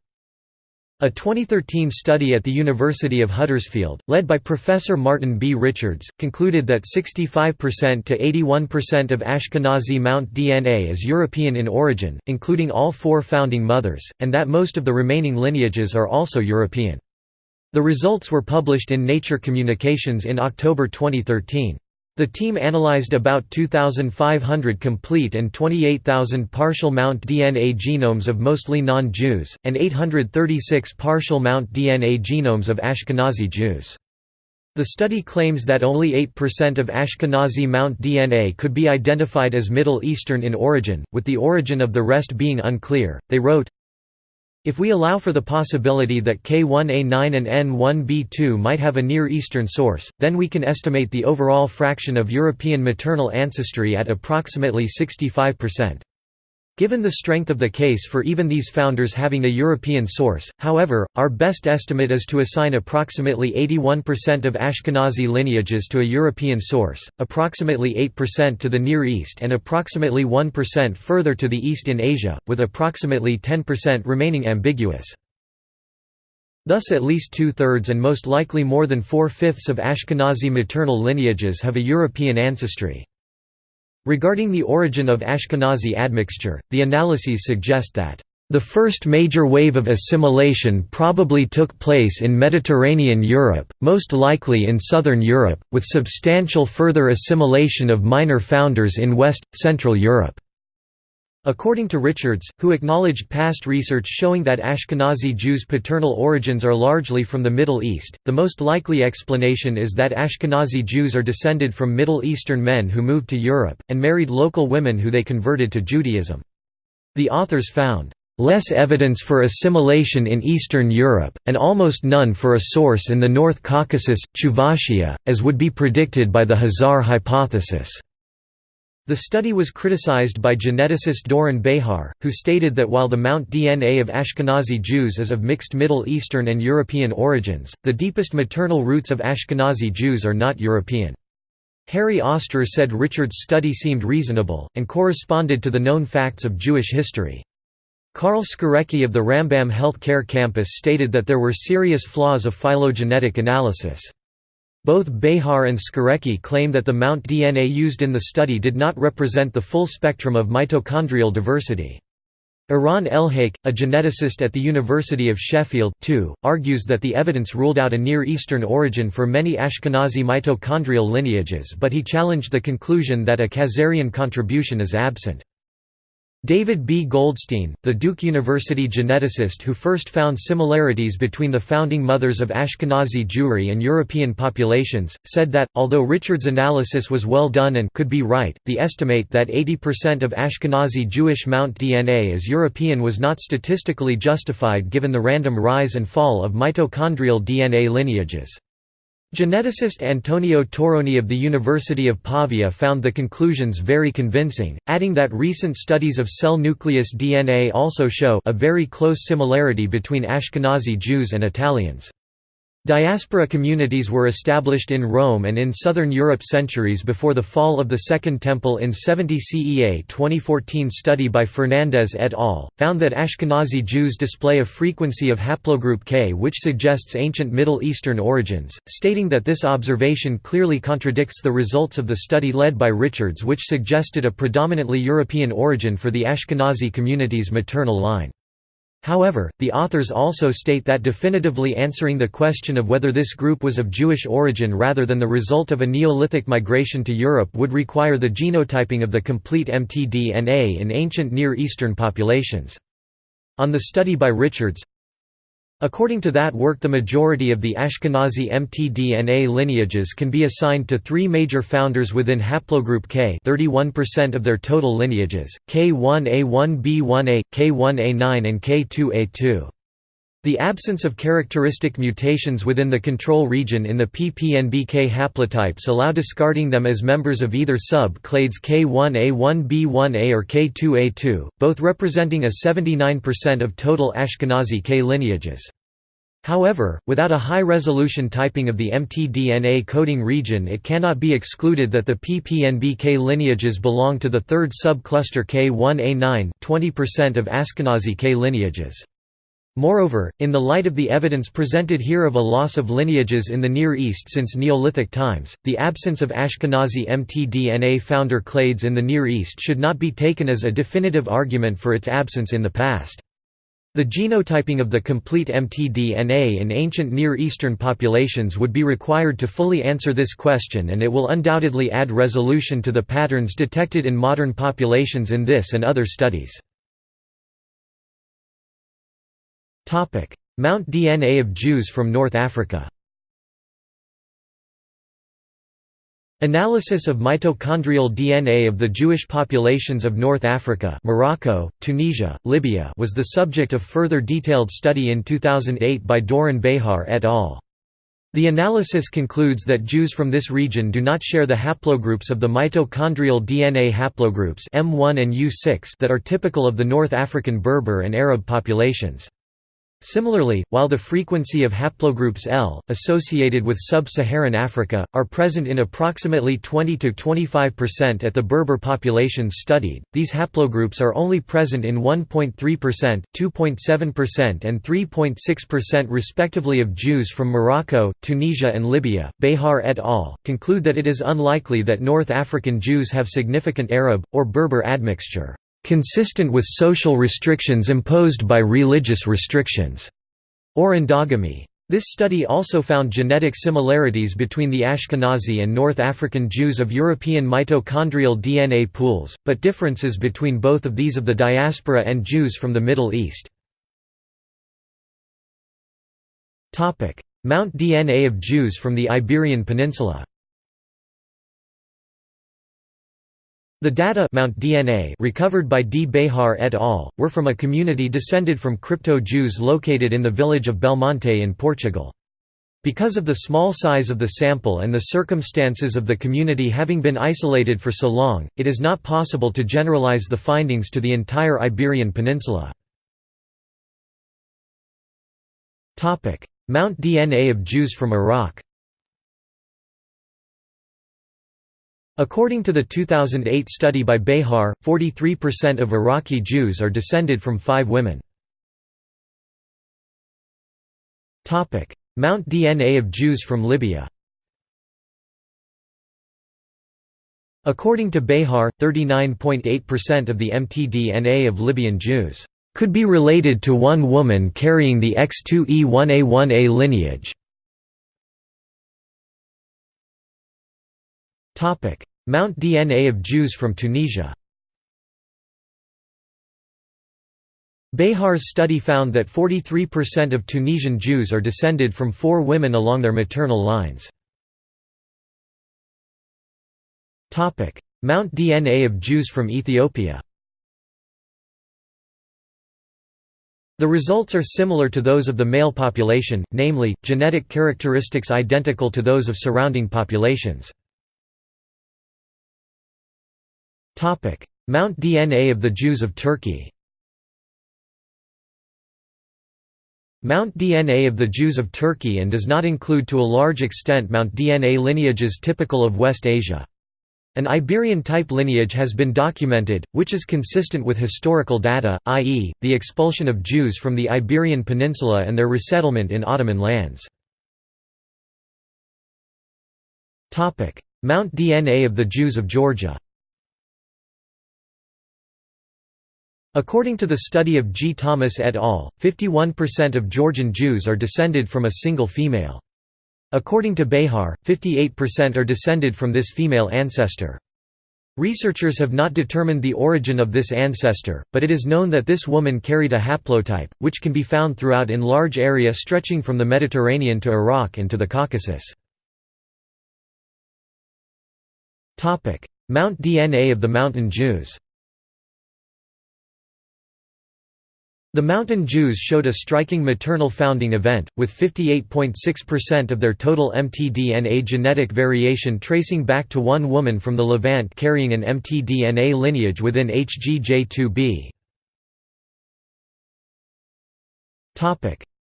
A 2013 study at the University of Huddersfield, led by Professor Martin B. Richards, concluded that 65% to 81% of Ashkenazi Mount DNA is European in origin, including all four founding mothers, and that most of the remaining lineages are also European. The results were published in Nature Communications in October 2013. The team analyzed about 2,500 complete and 28,000 partial mount DNA genomes of mostly non-Jews, and 836 partial mount DNA genomes of Ashkenazi Jews. The study claims that only 8% of Ashkenazi mount DNA could be identified as Middle Eastern in origin, with the origin of the rest being unclear. They wrote, if we allow for the possibility that K1A9 and N1B2 might have a Near Eastern source, then we can estimate the overall fraction of European maternal ancestry at approximately 65%. Given the strength of the case for even these founders having a European source, however, our best estimate is to assign approximately 81% of Ashkenazi lineages to a European source, approximately 8% to the Near East and approximately 1% further to the east in Asia, with approximately 10% remaining ambiguous. Thus at least two-thirds and most likely more than four-fifths of Ashkenazi maternal lineages have a European ancestry. Regarding the origin of Ashkenazi admixture, the analyses suggest that the first major wave of assimilation probably took place in Mediterranean Europe, most likely in southern Europe, with substantial further assimilation of minor founders in West, Central Europe. According to Richards, who acknowledged past research showing that Ashkenazi Jews' paternal origins are largely from the Middle East, the most likely explanation is that Ashkenazi Jews are descended from Middle Eastern men who moved to Europe, and married local women who they converted to Judaism. The authors found less evidence for assimilation in Eastern Europe, and almost none for a source in the North Caucasus, Chuvashia, as would be predicted by the Khazar hypothesis. The study was criticized by geneticist Doron Behar, who stated that while the Mount DNA of Ashkenazi Jews is of mixed Middle Eastern and European origins, the deepest maternal roots of Ashkenazi Jews are not European. Harry Ostrer said Richard's study seemed reasonable, and corresponded to the known facts of Jewish history. Karl Skórecki of the Rambam Health Care Campus stated that there were serious flaws of phylogenetic analysis. Both Behar and Skórecki claim that the Mount DNA used in the study did not represent the full spectrum of mitochondrial diversity. Eran Elhaik, a geneticist at the University of Sheffield too, argues that the evidence ruled out a Near Eastern origin for many Ashkenazi mitochondrial lineages but he challenged the conclusion that a Khazarian contribution is absent. David B. Goldstein, the Duke University geneticist who first found similarities between the founding mothers of Ashkenazi Jewry and European populations, said that, although Richard's analysis was well done and could be right, the estimate that 80% of Ashkenazi Jewish Mount DNA is European was not statistically justified given the random rise and fall of mitochondrial DNA lineages. Geneticist Antonio Torroni of the University of Pavia found the conclusions very convincing, adding that recent studies of cell nucleus DNA also show a very close similarity between Ashkenazi Jews and Italians. Diaspora communities were established in Rome and in southern Europe centuries before the fall of the Second Temple in 70 CE. A 2014 study by Fernandez et al. found that Ashkenazi Jews display a frequency of haplogroup K which suggests ancient Middle Eastern origins, stating that this observation clearly contradicts the results of the study led by Richards which suggested a predominantly European origin for the Ashkenazi community's maternal line. However, the authors also state that definitively answering the question of whether this group was of Jewish origin rather than the result of a Neolithic migration to Europe would require the genotyping of the complete mtDNA in ancient Near Eastern populations. On the study by Richards, According to that work the majority of the Ashkenazi mtDNA lineages can be assigned to three major founders within haplogroup K 31% of their total lineages, K1A1B1A, K1A9 and K2A2. The absence of characteristic mutations within the control region in the PPNBK haplotypes allow discarding them as members of either sub-clades K1A1B1A or K2A2, both representing a 79% of total Ashkenazi K lineages. However, without a high-resolution typing of the mtDNA coding region it cannot be excluded that the PPNBK lineages belong to the third subcluster K1A9 20% of Ashkenazi K lineages. Moreover, in the light of the evidence presented here of a loss of lineages in the Near East since Neolithic times, the absence of Ashkenazi mtDNA founder clades in the Near East should not be taken as a definitive argument for its absence in the past. The genotyping of the complete mtDNA in ancient Near Eastern populations would be required to fully answer this question and it will undoubtedly add resolution to the patterns detected in modern populations in this and other studies. Mount DNA of Jews from North Africa Analysis of mitochondrial DNA of the Jewish populations of North Africa Morocco, Tunisia, Libya was the subject of further detailed study in 2008 by Doron Behar et al. The analysis concludes that Jews from this region do not share the haplogroups of the mitochondrial DNA haplogroups M1 and U6 that are typical of the North African Berber and Arab populations. Similarly, while the frequency of haplogroups L, associated with sub-Saharan Africa, are present in approximately 20–25% at the Berber populations studied, these haplogroups are only present in 1.3%, 2.7% and 3.6% respectively of Jews from Morocco, Tunisia and Libya. Behar et al. conclude that it is unlikely that North African Jews have significant Arab, or Berber admixture consistent with social restrictions imposed by religious restrictions, or endogamy. This study also found genetic similarities between the Ashkenazi and North African Jews of European mitochondrial DNA pools, but differences between both of these of the diaspora and Jews from the Middle East. Mount DNA of Jews from the Iberian Peninsula The data Mount DNA recovered by D. Behar et al. were from a community descended from crypto-Jews located in the village of Belmonte in Portugal. Because of the small size of the sample and the circumstances of the community having been isolated for so long, it is not possible to generalize the findings to the entire Iberian Peninsula. Mount DNA of Jews from Iraq According to the 2008 study by Behar, 43% of Iraqi Jews are descended from five women. Mount DNA of Jews from Libya According to Behar, 39.8% of the mtDNA of Libyan Jews could be related to one woman carrying the X2E1A1A lineage. Mount DNA of Jews from Tunisia Behar's study found that 43% of Tunisian Jews are descended from four women along their maternal lines. Mount DNA of Jews from Ethiopia The results are similar to those of the male population, namely, genetic characteristics identical to those of surrounding populations. Mount DNA of the Jews of Turkey Mount DNA of the Jews of Turkey and does not include to a large extent Mount DNA lineages typical of West Asia. An Iberian-type lineage has been documented, which is consistent with historical data, i.e., the expulsion of Jews from the Iberian Peninsula and their resettlement in Ottoman lands. Mount DNA of the Jews of Georgia According to the study of G. Thomas et al., 51% of Georgian Jews are descended from a single female. According to Behar, 58% are descended from this female ancestor. Researchers have not determined the origin of this ancestor, but it is known that this woman carried a haplotype, which can be found throughout in large area stretching from the Mediterranean to Iraq and to the Caucasus. Mount DNA of the Mountain Jews The Mountain Jews showed a striking maternal founding event, with 58.6% of their total mtDNA genetic variation tracing back to one woman from the Levant carrying an mtDNA lineage within HGJ2b.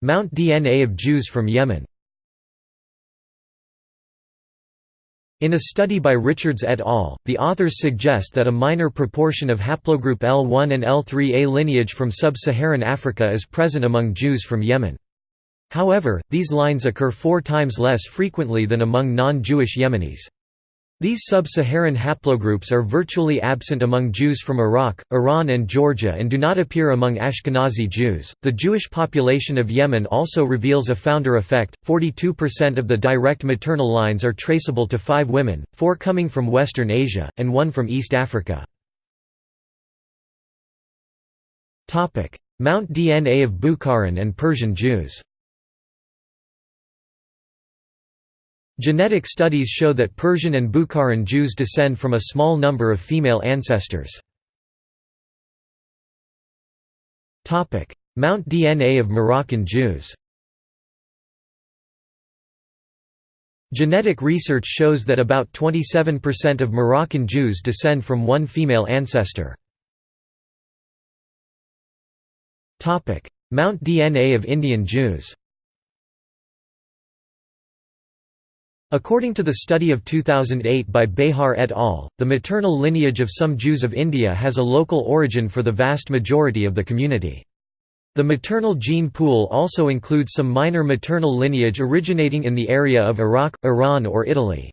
Mount DNA of Jews from Yemen In a study by Richards et al., the authors suggest that a minor proportion of haplogroup L1 and L3A lineage from sub-Saharan Africa is present among Jews from Yemen. However, these lines occur four times less frequently than among non-Jewish Yemenis. These sub-Saharan haplogroups are virtually absent among Jews from Iraq, Iran and Georgia and do not appear among Ashkenazi Jews. The Jewish population of Yemen also reveals a founder effect. 42% of the direct maternal lines are traceable to 5 women, 4 coming from Western Asia and 1 from East Africa. Topic: Mount DNA of Bukharan and Persian Jews. Genetic studies show that Persian and Bukharan Jews descend from a small number of female ancestors. Mount DNA of Moroccan Jews Genetic research shows that about 27% of Moroccan Jews descend from one female ancestor. Mount DNA of Indian Jews According to the study of 2008 by Behar et al., the maternal lineage of some Jews of India has a local origin for the vast majority of the community. The maternal gene pool also includes some minor maternal lineage originating in the area of Iraq, Iran or Italy.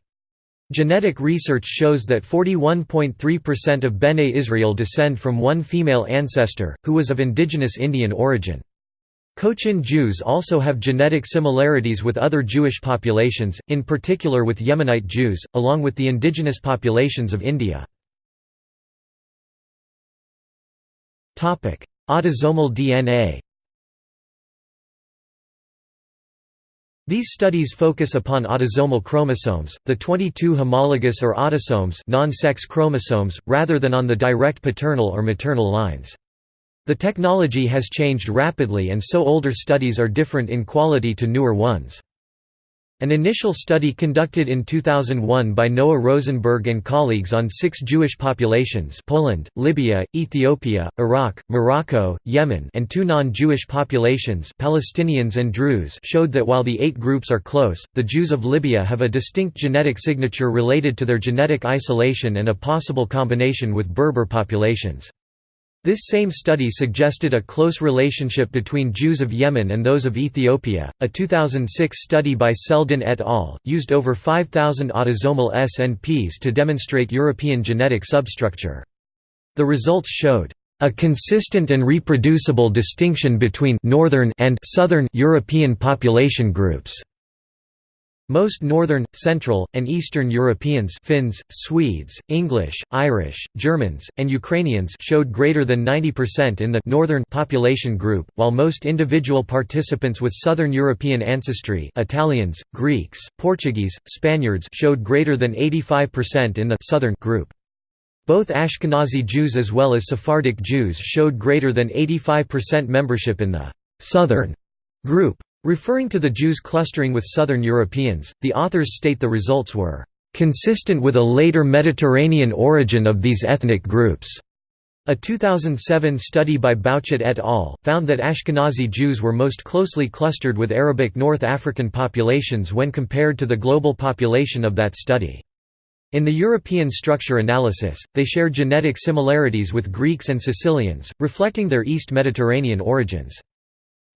Genetic research shows that 41.3% of Bene Israel descend from one female ancestor, who was of indigenous Indian origin. Cochin Jews also have genetic similarities with other Jewish populations, in particular with Yemenite Jews, along with the indigenous populations of India. Autosomal DNA These studies focus upon autosomal chromosomes, the 22 homologous or autosomes non-sex chromosomes, rather than on the direct paternal or maternal lines. The technology has changed rapidly and so older studies are different in quality to newer ones. An initial study conducted in 2001 by Noah Rosenberg and colleagues on six Jewish populations Poland, Libya, Ethiopia, Iraq, Morocco, Yemen and two non-Jewish populations Palestinians and Druze showed that while the eight groups are close, the Jews of Libya have a distinct genetic signature related to their genetic isolation and a possible combination with Berber populations. This same study suggested a close relationship between Jews of Yemen and those of Ethiopia. A 2006 study by Seldin et al. used over 5,000 autosomal SNPs to demonstrate European genetic substructure. The results showed a consistent and reproducible distinction between northern and southern European population groups. Most Northern, Central, and Eastern Europeans Finns, Swedes, English, Irish, Germans, and Ukrainians showed greater than 90% in the Northern population group, while most individual participants with Southern European ancestry Italians, Greeks, Portuguese, Spaniards showed greater than 85% in the Southern group. Both Ashkenazi Jews as well as Sephardic Jews showed greater than 85% membership in the Southern group. Referring to the Jews clustering with Southern Europeans, the authors state the results were consistent with a later Mediterranean origin of these ethnic groups. A 2007 study by Bauchet et al. found that Ashkenazi Jews were most closely clustered with Arabic North African populations when compared to the global population of that study. In the European structure analysis, they share genetic similarities with Greeks and Sicilians, reflecting their East Mediterranean origins.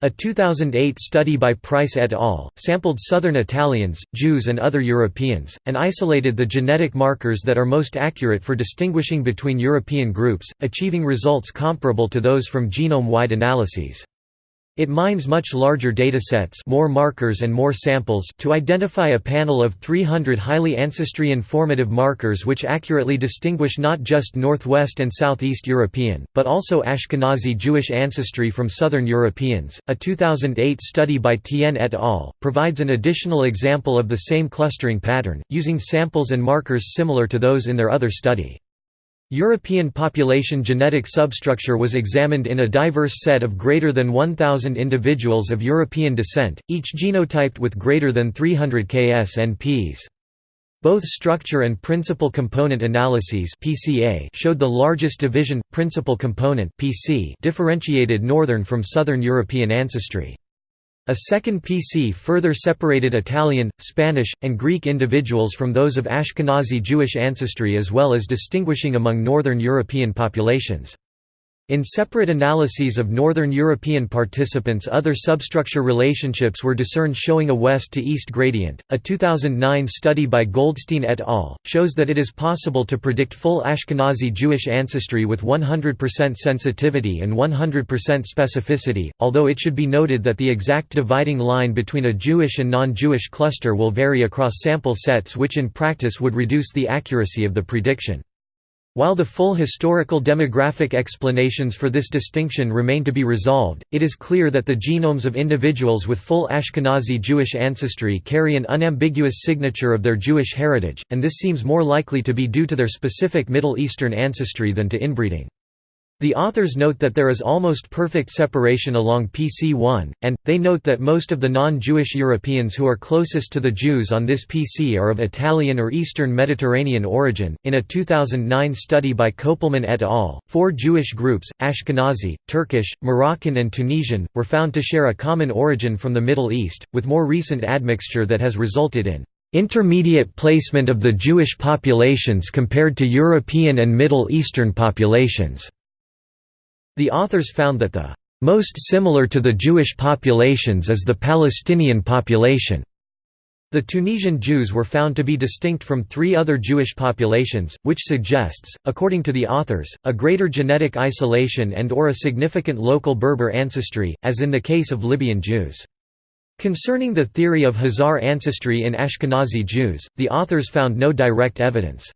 A 2008 study by Price et al. sampled Southern Italians, Jews and other Europeans, and isolated the genetic markers that are most accurate for distinguishing between European groups, achieving results comparable to those from genome-wide analyses. It mines much larger datasets more markers and more samples to identify a panel of 300 highly ancestry-informative markers which accurately distinguish not just Northwest and Southeast European, but also Ashkenazi Jewish ancestry from Southern Europeans. A 2008 study by Tian et al. provides an additional example of the same clustering pattern, using samples and markers similar to those in their other study. European population genetic substructure was examined in a diverse set of greater than 1,000 individuals of European descent, each genotyped with greater than 300 ksnps. Both structure and principal component analyses showed the largest division principal component differentiated northern from southern European ancestry. A second PC further separated Italian, Spanish, and Greek individuals from those of Ashkenazi Jewish ancestry as well as distinguishing among Northern European populations. In separate analyses of Northern European participants, other substructure relationships were discerned showing a west to east gradient. A 2009 study by Goldstein et al. shows that it is possible to predict full Ashkenazi Jewish ancestry with 100% sensitivity and 100% specificity, although it should be noted that the exact dividing line between a Jewish and non Jewish cluster will vary across sample sets, which in practice would reduce the accuracy of the prediction. While the full historical demographic explanations for this distinction remain to be resolved, it is clear that the genomes of individuals with full Ashkenazi Jewish ancestry carry an unambiguous signature of their Jewish heritage, and this seems more likely to be due to their specific Middle Eastern ancestry than to inbreeding. The authors note that there is almost perfect separation along PC1, and, they note that most of the non-Jewish Europeans who are closest to the Jews on this PC are of Italian or Eastern Mediterranean origin. In a 2009 study by Kopelman et al., four Jewish groups, Ashkenazi, Turkish, Moroccan and Tunisian, were found to share a common origin from the Middle East, with more recent admixture that has resulted in intermediate placement of the Jewish populations compared to European and Middle Eastern populations. The authors found that the most similar to the Jewish populations is the Palestinian population. The Tunisian Jews were found to be distinct from three other Jewish populations, which suggests, according to the authors, a greater genetic isolation and or a significant local Berber ancestry, as in the case of Libyan Jews. Concerning the theory of Khazar ancestry in Ashkenazi Jews, the authors found no direct evidence.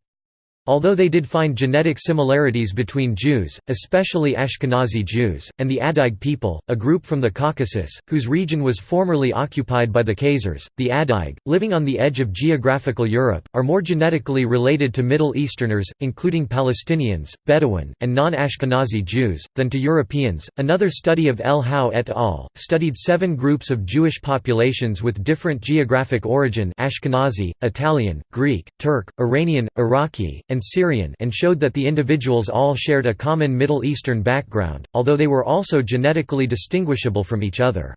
Although they did find genetic similarities between Jews, especially Ashkenazi Jews, and the Adyg people, a group from the Caucasus, whose region was formerly occupied by the Khazars, the Adyg, living on the edge of geographical Europe, are more genetically related to Middle Easterners, including Palestinians, Bedouin, and non-Ashkenazi Jews, than to Europeans. Another study of El Hau et al. studied seven groups of Jewish populations with different geographic origin Ashkenazi, Italian, Greek, Turk, Iranian, Iraqi, and and Syrian and showed that the individuals all shared a common Middle Eastern background, although they were also genetically distinguishable from each other.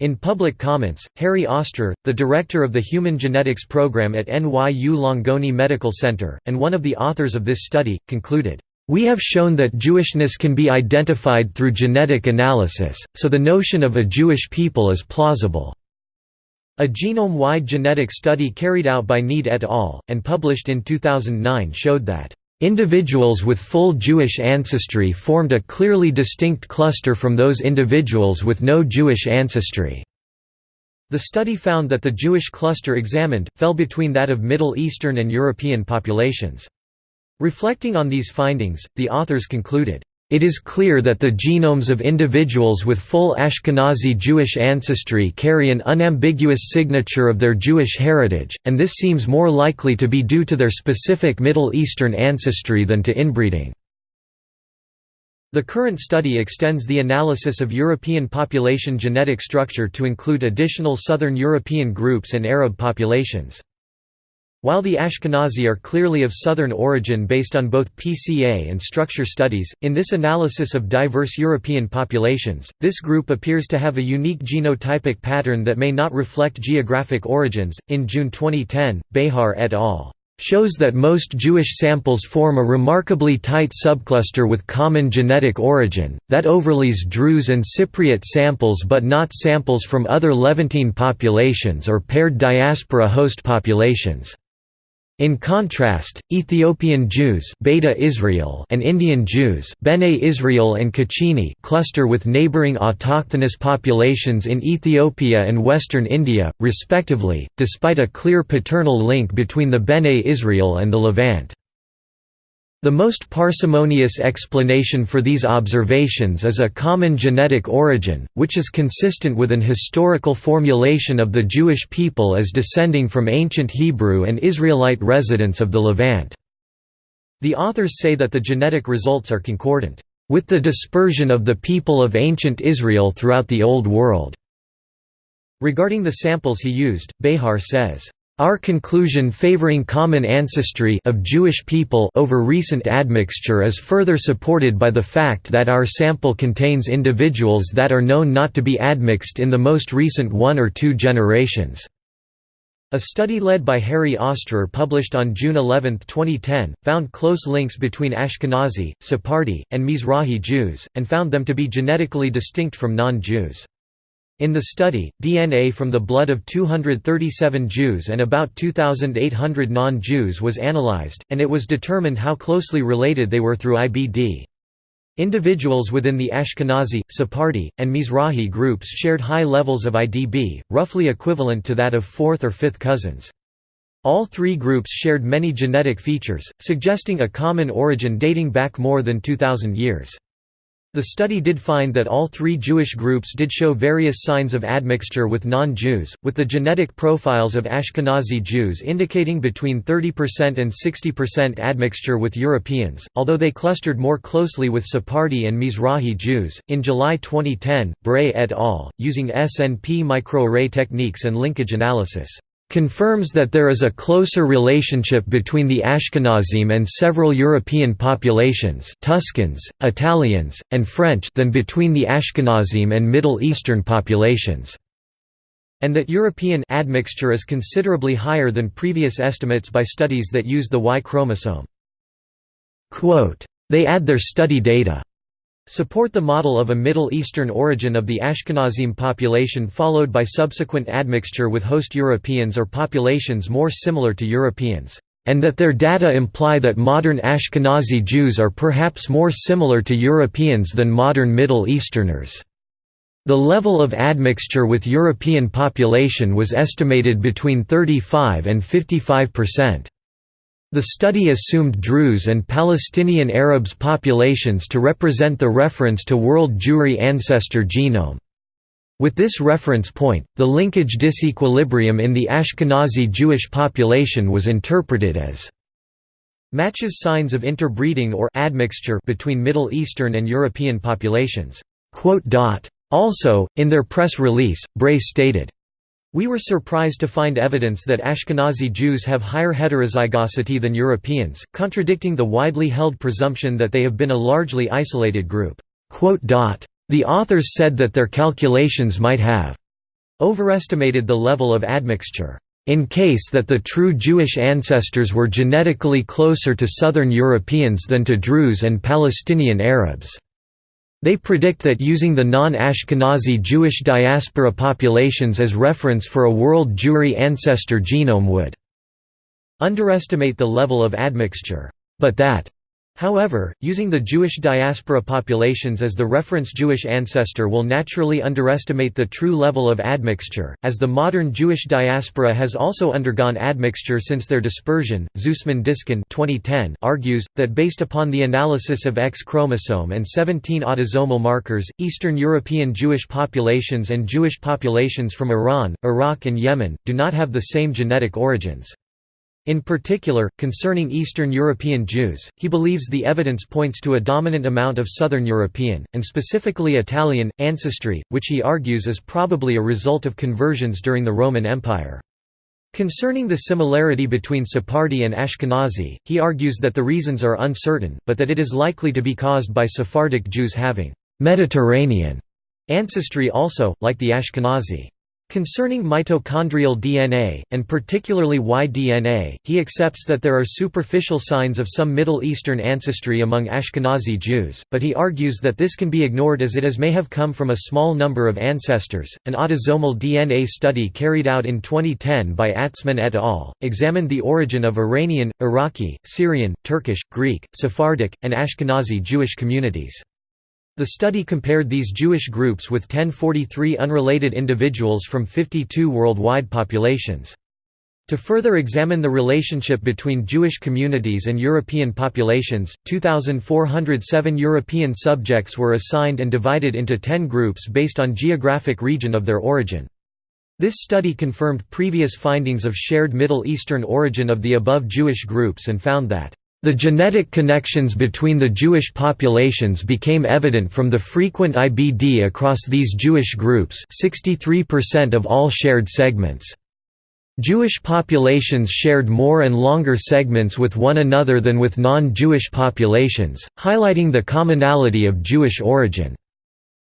In public comments, Harry Ostrer, the director of the Human Genetics Program at NYU Langone Medical Center, and one of the authors of this study, concluded, "...we have shown that Jewishness can be identified through genetic analysis, so the notion of a Jewish people is plausible." A genome-wide genetic study carried out by Need et al., and published in 2009 showed that Individuals with full Jewish ancestry formed a clearly distinct cluster from those individuals with no Jewish ancestry. The study found that the Jewish cluster examined, fell between that of Middle Eastern and European populations. Reflecting on these findings, the authors concluded, it is clear that the genomes of individuals with full Ashkenazi Jewish ancestry carry an unambiguous signature of their Jewish heritage, and this seems more likely to be due to their specific Middle Eastern ancestry than to inbreeding. The current study extends the analysis of European population genetic structure to include additional Southern European groups and Arab populations. While the Ashkenazi are clearly of Southern origin based on both PCA and structure studies, in this analysis of diverse European populations, this group appears to have a unique genotypic pattern that may not reflect geographic origins. In June 2010, Behar et al shows that most Jewish samples form a remarkably tight subcluster with common genetic origin, that overlays Druze and Cypriot samples but not samples from other Levantine populations or paired diaspora host populations. In contrast, Ethiopian Jews Beta Israel and Indian Jews Bene Israel and Cochini cluster with neighboring autochthonous populations in Ethiopia and western India, respectively, despite a clear paternal link between the Bene Israel and the Levant. The most parsimonious explanation for these observations is a common genetic origin, which is consistent with an historical formulation of the Jewish people as descending from ancient Hebrew and Israelite residents of the Levant. The authors say that the genetic results are concordant, "...with the dispersion of the people of ancient Israel throughout the Old World." Regarding the samples he used, Behar says, our conclusion favoring common ancestry of Jewish people over recent admixture is further supported by the fact that our sample contains individuals that are known not to be admixed in the most recent one or two generations. A study led by Harry Ostrer published on June 11, 2010, found close links between Ashkenazi, Sephardi, and Mizrahi Jews, and found them to be genetically distinct from non-Jews. In the study, DNA from the blood of 237 Jews and about 2,800 non-Jews was analyzed, and it was determined how closely related they were through IBD. Individuals within the Ashkenazi, Sephardi, and Mizrahi groups shared high levels of IBD, roughly equivalent to that of fourth or fifth cousins. All three groups shared many genetic features, suggesting a common origin dating back more than 2,000 years. The study did find that all three Jewish groups did show various signs of admixture with non-Jews, with the genetic profiles of Ashkenazi Jews indicating between 30% and 60% admixture with Europeans, although they clustered more closely with Sephardi and Mizrahi Jews. In July 2010, Bray et al., using SNP microarray techniques and linkage analysis, confirms that there is a closer relationship between the Ashkenazim and several European populations Tuscans, Italians, and French than between the Ashkenazim and Middle Eastern populations, and that European admixture is considerably higher than previous estimates by studies that use the Y chromosome. Quote, they add their study data support the model of a Middle Eastern origin of the Ashkenazim population followed by subsequent admixture with host Europeans or populations more similar to Europeans, and that their data imply that modern Ashkenazi Jews are perhaps more similar to Europeans than modern Middle Easterners. The level of admixture with European population was estimated between 35 and 55 percent. The study assumed Druze and Palestinian Arabs populations to represent the reference to world Jewry ancestor genome. With this reference point, the linkage disequilibrium in the Ashkenazi Jewish population was interpreted as matches signs of interbreeding or admixture between Middle Eastern and European populations. Also, in their press release, Bray stated, we were surprised to find evidence that Ashkenazi Jews have higher heterozygosity than Europeans, contradicting the widely held presumption that they have been a largely isolated group. The authors said that their calculations might have overestimated the level of admixture. In case that the true Jewish ancestors were genetically closer to Southern Europeans than to Druze and Palestinian Arabs. They predict that using the non-Ashkenazi Jewish diaspora populations as reference for a world Jewry ancestor genome would underestimate the level of admixture, but that However, using the Jewish diaspora populations as the reference Jewish ancestor will naturally underestimate the true level of admixture, as the modern Jewish diaspora has also undergone admixture since their dispersion. Zoossmann-Diskin 2010 argues that based upon the analysis of X chromosome and 17 autosomal markers, Eastern European Jewish populations and Jewish populations from Iran, Iraq, and Yemen do not have the same genetic origins. In particular, concerning Eastern European Jews, he believes the evidence points to a dominant amount of Southern European, and specifically Italian, ancestry, which he argues is probably a result of conversions during the Roman Empire. Concerning the similarity between Sephardi and Ashkenazi, he argues that the reasons are uncertain, but that it is likely to be caused by Sephardic Jews having «Mediterranean» ancestry also, like the Ashkenazi. Concerning mitochondrial DNA, and particularly Y-DNA, he accepts that there are superficial signs of some Middle Eastern ancestry among Ashkenazi Jews, but he argues that this can be ignored as it as may have come from a small number of ancestors. An autosomal DNA study carried out in 2010 by Atzmon et al. examined the origin of Iranian, Iraqi, Syrian, Turkish, Greek, Sephardic, and Ashkenazi Jewish communities. The study compared these Jewish groups with 1043 unrelated individuals from 52 worldwide populations. To further examine the relationship between Jewish communities and European populations, 2,407 European subjects were assigned and divided into 10 groups based on geographic region of their origin. This study confirmed previous findings of shared Middle Eastern origin of the above Jewish groups and found that the genetic connections between the Jewish populations became evident from the frequent IBD across these Jewish groups 63% of all shared segments. Jewish populations shared more and longer segments with one another than with non-Jewish populations, highlighting the commonality of Jewish origin.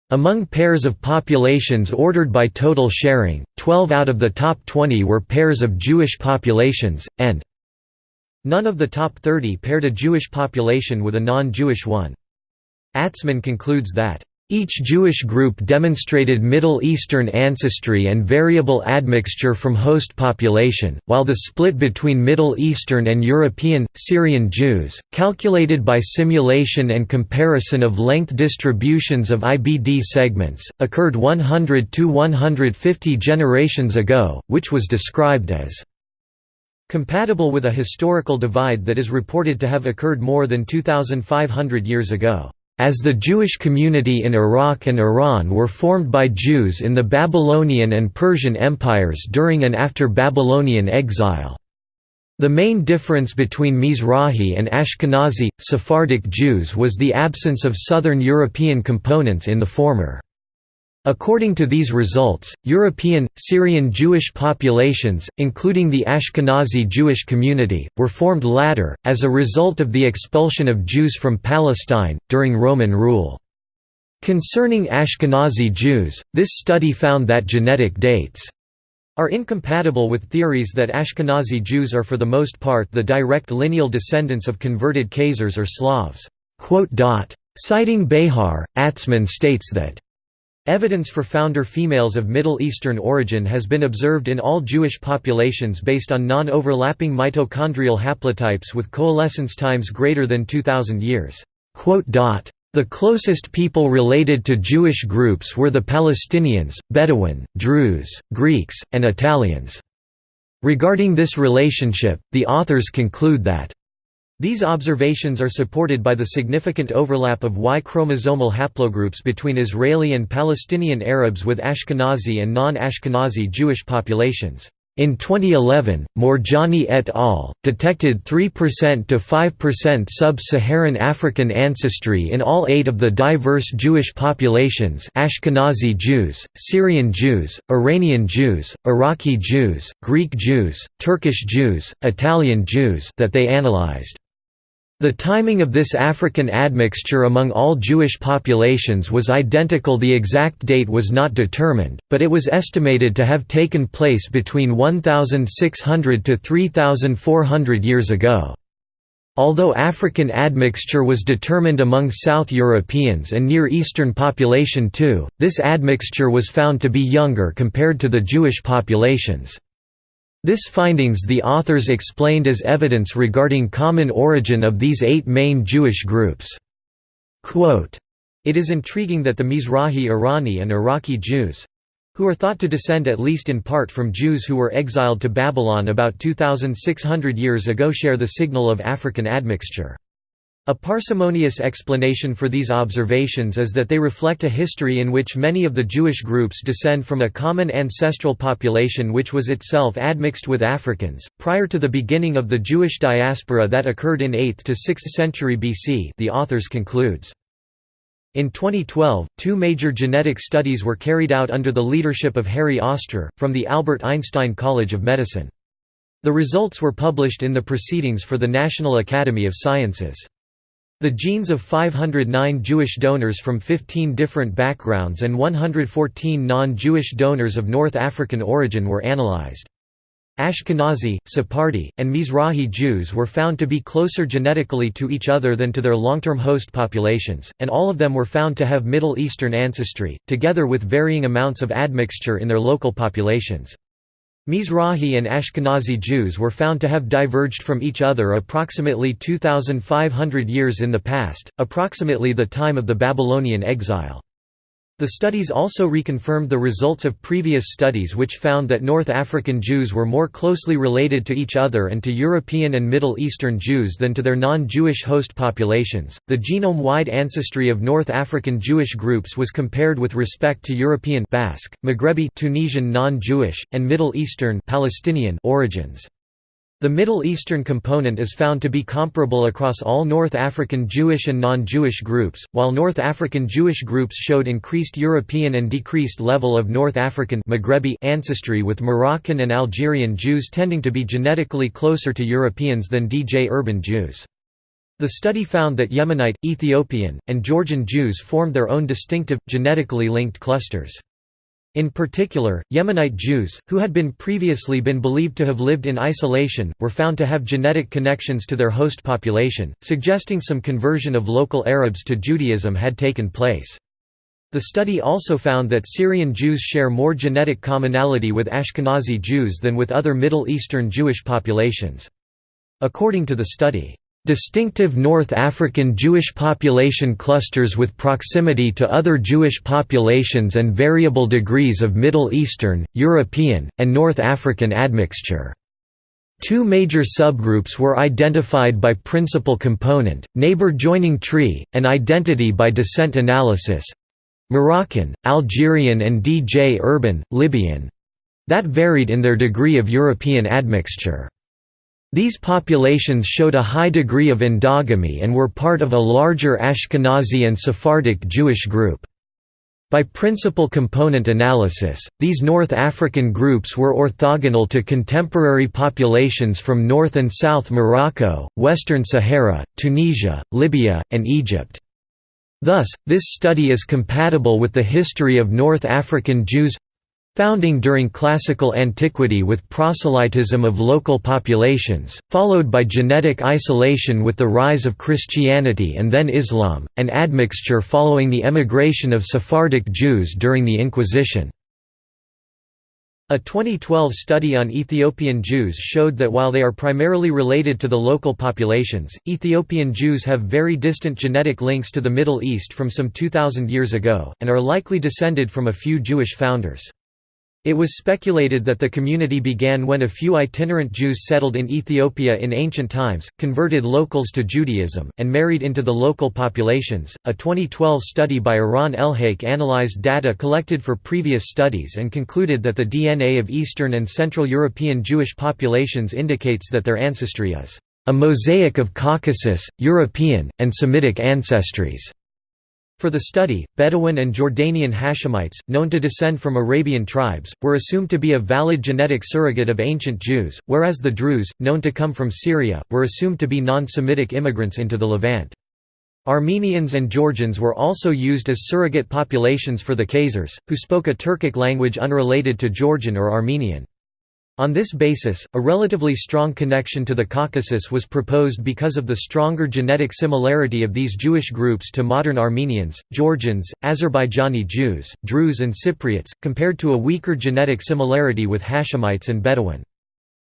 Among pairs of populations ordered by total sharing, 12 out of the top 20 were pairs of Jewish populations, and None of the top 30 paired a Jewish population with a non-Jewish one. Atzmon concludes that, "...each Jewish group demonstrated Middle Eastern ancestry and variable admixture from host population, while the split between Middle Eastern and European, Syrian Jews, calculated by simulation and comparison of length distributions of IBD segments, occurred 100 to 150 generations ago, which was described as compatible with a historical divide that is reported to have occurred more than 2,500 years ago, as the Jewish community in Iraq and Iran were formed by Jews in the Babylonian and Persian empires during and after Babylonian exile. The main difference between Mizrahi and Ashkenazi, Sephardic Jews was the absence of Southern European components in the former. According to these results, European, Syrian Jewish populations, including the Ashkenazi Jewish community, were formed latter, as a result of the expulsion of Jews from Palestine, during Roman rule. Concerning Ashkenazi Jews, this study found that genetic dates are incompatible with theories that Ashkenazi Jews are for the most part the direct lineal descendants of converted Khazars or Slavs. Citing Behar, Atzmon states that Evidence for founder females of Middle Eastern origin has been observed in all Jewish populations based on non-overlapping mitochondrial haplotypes with coalescence times greater than 2000 years. The closest people related to Jewish groups were the Palestinians, Bedouin, Druze, Greeks, and Italians. Regarding this relationship, the authors conclude that these observations are supported by the significant overlap of Y chromosomal haplogroups between Israeli and Palestinian Arabs with Ashkenazi and non-Ashkenazi Jewish populations. In 2011, Moorjani et al. detected 3% to 5% sub-Saharan African ancestry in all eight of the diverse Jewish populations Ashkenazi Jews, Syrian Jews, Iranian Jews, Iraqi Jews, Greek Jews, Turkish Jews, Italian Jews that they analyzed. The timing of this African admixture among all Jewish populations was identical the exact date was not determined, but it was estimated to have taken place between 1,600 to 3,400 years ago. Although African admixture was determined among South Europeans and Near Eastern population too, this admixture was found to be younger compared to the Jewish populations. This findings the authors explained as evidence regarding common origin of these eight main Jewish groups. Quote, it is intriguing that the Mizrahi Irani and Iraqi Jews—who are thought to descend at least in part from Jews who were exiled to Babylon about 2,600 years ago share the signal of African admixture. A parsimonious explanation for these observations is that they reflect a history in which many of the Jewish groups descend from a common ancestral population which was itself admixed with Africans. Prior to the beginning of the Jewish diaspora that occurred in 8th to 6th century BC, the authors concludes. In 2012, two major genetic studies were carried out under the leadership of Harry Ostrer, from the Albert Einstein College of Medicine. The results were published in the Proceedings for the National Academy of Sciences. The genes of 509 Jewish donors from 15 different backgrounds and 114 non-Jewish donors of North African origin were analyzed. Ashkenazi, Sephardi, and Mizrahi Jews were found to be closer genetically to each other than to their long-term host populations, and all of them were found to have Middle Eastern ancestry, together with varying amounts of admixture in their local populations. Mizrahi and Ashkenazi Jews were found to have diverged from each other approximately 2,500 years in the past, approximately the time of the Babylonian exile. The studies also reconfirmed the results of previous studies which found that North African Jews were more closely related to each other and to European and Middle Eastern Jews than to their non-Jewish host populations. The genome-wide ancestry of North African Jewish groups was compared with respect to European Basque, Maghrebi, Tunisian non-Jewish, and Middle Eastern Palestinian origins. The Middle Eastern component is found to be comparable across all North African Jewish and non-Jewish groups, while North African Jewish groups showed increased European and decreased level of North African Maghrebi ancestry with Moroccan and Algerian Jews tending to be genetically closer to Europeans than Djerban Jews. The study found that Yemenite, Ethiopian, and Georgian Jews formed their own distinctive, genetically linked clusters. In particular, Yemenite Jews, who had been previously been believed to have lived in isolation, were found to have genetic connections to their host population, suggesting some conversion of local Arabs to Judaism had taken place. The study also found that Syrian Jews share more genetic commonality with Ashkenazi Jews than with other Middle Eastern Jewish populations. According to the study, Distinctive North African Jewish population clusters with proximity to other Jewish populations and variable degrees of Middle Eastern, European, and North African admixture. Two major subgroups were identified by principal component, neighbor joining tree, and identity by descent analysis Moroccan, Algerian and Djerban, Libyan that varied in their degree of European admixture. These populations showed a high degree of endogamy and were part of a larger Ashkenazi and Sephardic Jewish group. By principal component analysis, these North African groups were orthogonal to contemporary populations from North and South Morocco, Western Sahara, Tunisia, Libya, and Egypt. Thus, this study is compatible with the history of North African Jews Founding during classical antiquity with proselytism of local populations, followed by genetic isolation with the rise of Christianity and then Islam, and admixture following the emigration of Sephardic Jews during the Inquisition. A 2012 study on Ethiopian Jews showed that while they are primarily related to the local populations, Ethiopian Jews have very distant genetic links to the Middle East from some 2,000 years ago, and are likely descended from a few Jewish founders. It was speculated that the community began when a few itinerant Jews settled in Ethiopia in ancient times, converted locals to Judaism, and married into the local populations. A 2012 study by Eran Elhaik analyzed data collected for previous studies and concluded that the DNA of Eastern and Central European Jewish populations indicates that their ancestry is a mosaic of Caucasus, European, and Semitic ancestries. For the study, Bedouin and Jordanian Hashemites, known to descend from Arabian tribes, were assumed to be a valid genetic surrogate of ancient Jews, whereas the Druze, known to come from Syria, were assumed to be non-Semitic immigrants into the Levant. Armenians and Georgians were also used as surrogate populations for the Khazars, who spoke a Turkic language unrelated to Georgian or Armenian. On this basis, a relatively strong connection to the Caucasus was proposed because of the stronger genetic similarity of these Jewish groups to modern Armenians, Georgians, Azerbaijani Jews, Druze and Cypriots, compared to a weaker genetic similarity with Hashemites and Bedouin.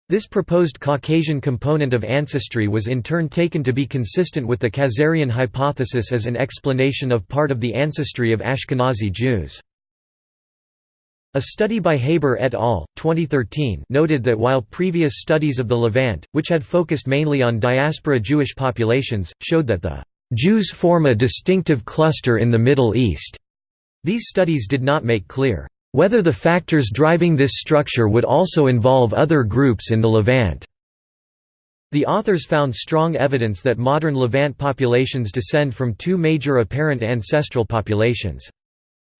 This proposed Caucasian component of ancestry was in turn taken to be consistent with the Khazarian hypothesis as an explanation of part of the ancestry of Ashkenazi Jews. A study by Haber et al. 2013 noted that while previous studies of the Levant, which had focused mainly on diaspora Jewish populations, showed that the Jews form a distinctive cluster in the Middle East, these studies did not make clear whether the factors driving this structure would also involve other groups in the Levant. The authors found strong evidence that modern Levant populations descend from two major apparent ancestral populations.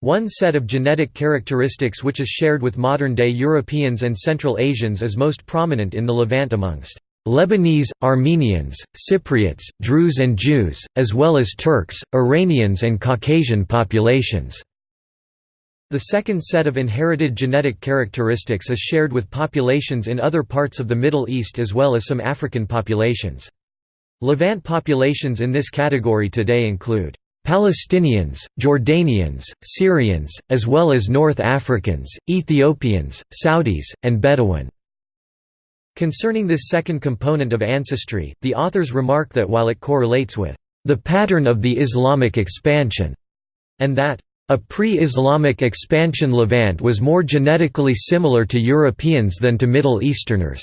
One set of genetic characteristics which is shared with modern-day Europeans and Central Asians is most prominent in the Levant amongst Lebanese, Armenians, Cypriots, Druze and Jews, as well as Turks, Iranians and Caucasian populations. The second set of inherited genetic characteristics is shared with populations in other parts of the Middle East as well as some African populations. Levant populations in this category today include Palestinians, Jordanians, Syrians, as well as North Africans, Ethiopians, Saudis, and Bedouin. Concerning this second component of ancestry, the authors remark that while it correlates with the pattern of the Islamic expansion, and that a pre-Islamic expansion Levant was more genetically similar to Europeans than to Middle Easterners.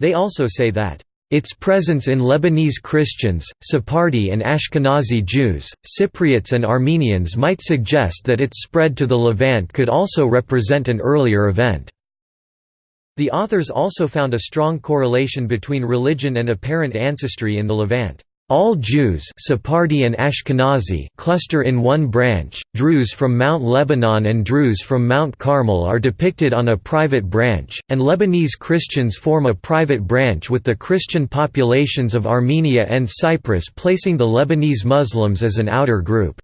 They also say that its presence in Lebanese Christians, Sephardi and Ashkenazi Jews, Cypriots and Armenians might suggest that its spread to the Levant could also represent an earlier event. The authors also found a strong correlation between religion and apparent ancestry in the Levant. All Jews Sephardi and Ashkenazi cluster in one branch, Druze from Mount Lebanon and Druze from Mount Carmel are depicted on a private branch, and Lebanese Christians form a private branch with the Christian populations of Armenia and Cyprus placing the Lebanese Muslims as an outer group.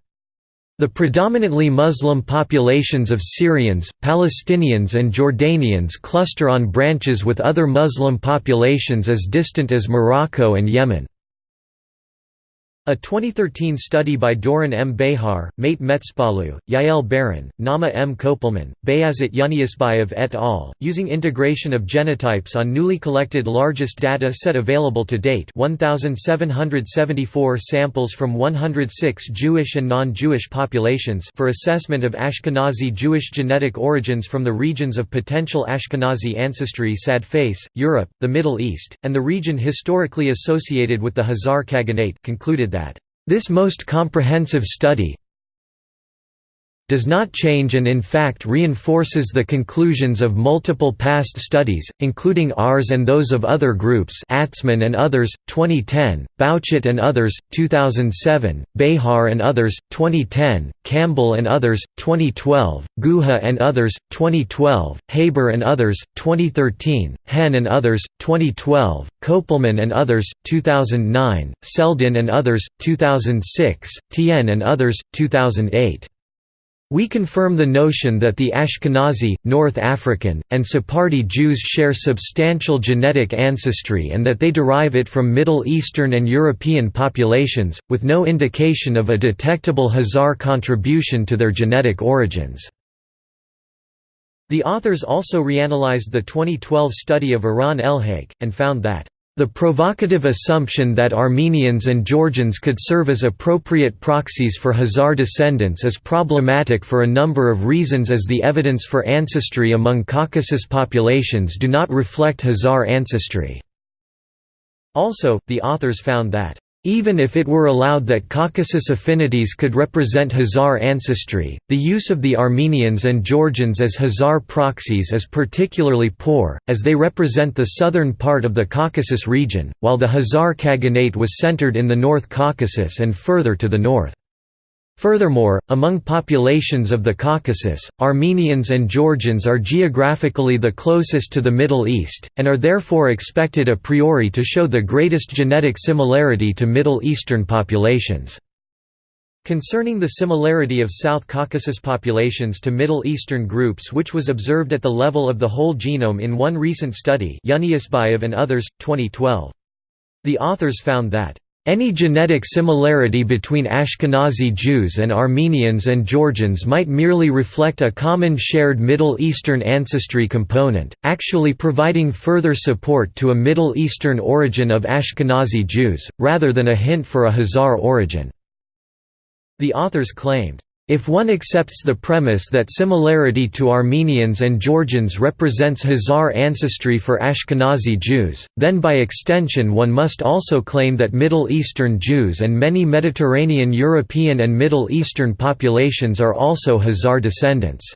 The predominantly Muslim populations of Syrians, Palestinians and Jordanians cluster on branches with other Muslim populations as distant as Morocco and Yemen. A 2013 study by Doron M. Behar, Mait Metspalu, Yael Baron, Naama M. Kopelman, Bayazit Yunusbayev et al., using integration of genotypes on newly collected largest data set available to date 1,774 samples from 106 Jewish and non-Jewish populations for assessment of Ashkenazi Jewish genetic origins from the regions of potential Ashkenazi ancestry sad face, Europe, the Middle East, and the region historically associated with the Khazar Khaganate concluded that, "...this most comprehensive study does not change and in fact reinforces the conclusions of multiple past studies, including ours and those of other groups Atzmon and others, 2010, Bauchet and others, 2007, Behar and others, 2010, Campbell and others, 2012, Guha and others, 2012, Haber and others, 2013, Hen and others, 2012, Kopelman and others, 2009, Seldin and others, 2006, Tian and others, 2008. We confirm the notion that the Ashkenazi, North African, and Sephardi Jews share substantial genetic ancestry and that they derive it from Middle Eastern and European populations, with no indication of a detectable Khazar contribution to their genetic origins. The authors also reanalyzed the 2012 study of Eran Elhaik, and found that The provocative assumption that Armenians and Georgians could serve as appropriate proxies for Khazar descendants is problematic for a number of reasons as the evidence for ancestry among Caucasus populations do not reflect Khazar ancestry. Also, the authors found that even if it were allowed that Caucasus affinities could represent Khazar ancestry, the use of the Armenians and Georgians as Khazar proxies is particularly poor, as they represent the southern part of the Caucasus region, while the Khazar Khaganate was centered in the North Caucasus and further to the north. Furthermore, among populations of the Caucasus, Armenians and Georgians are geographically the closest to the Middle East, and are therefore expected a priori to show the greatest genetic similarity to Middle Eastern populations. Concerning the similarity of South Caucasus populations to Middle Eastern groups which was observed at the level of the whole genome in one recent study Yunusbayev and others, 2012. The authors found that any genetic similarity between Ashkenazi Jews and Armenians and Georgians might merely reflect a common shared Middle Eastern ancestry component, actually providing further support to a Middle Eastern origin of Ashkenazi Jews, rather than a hint for a Khazar origin. The authors claimed, if one accepts the premise that similarity to Armenians and Georgians represents Khazar ancestry for Ashkenazi Jews, then by extension one must also claim that Middle Eastern Jews and many Mediterranean European and Middle Eastern populations are also Khazar descendants.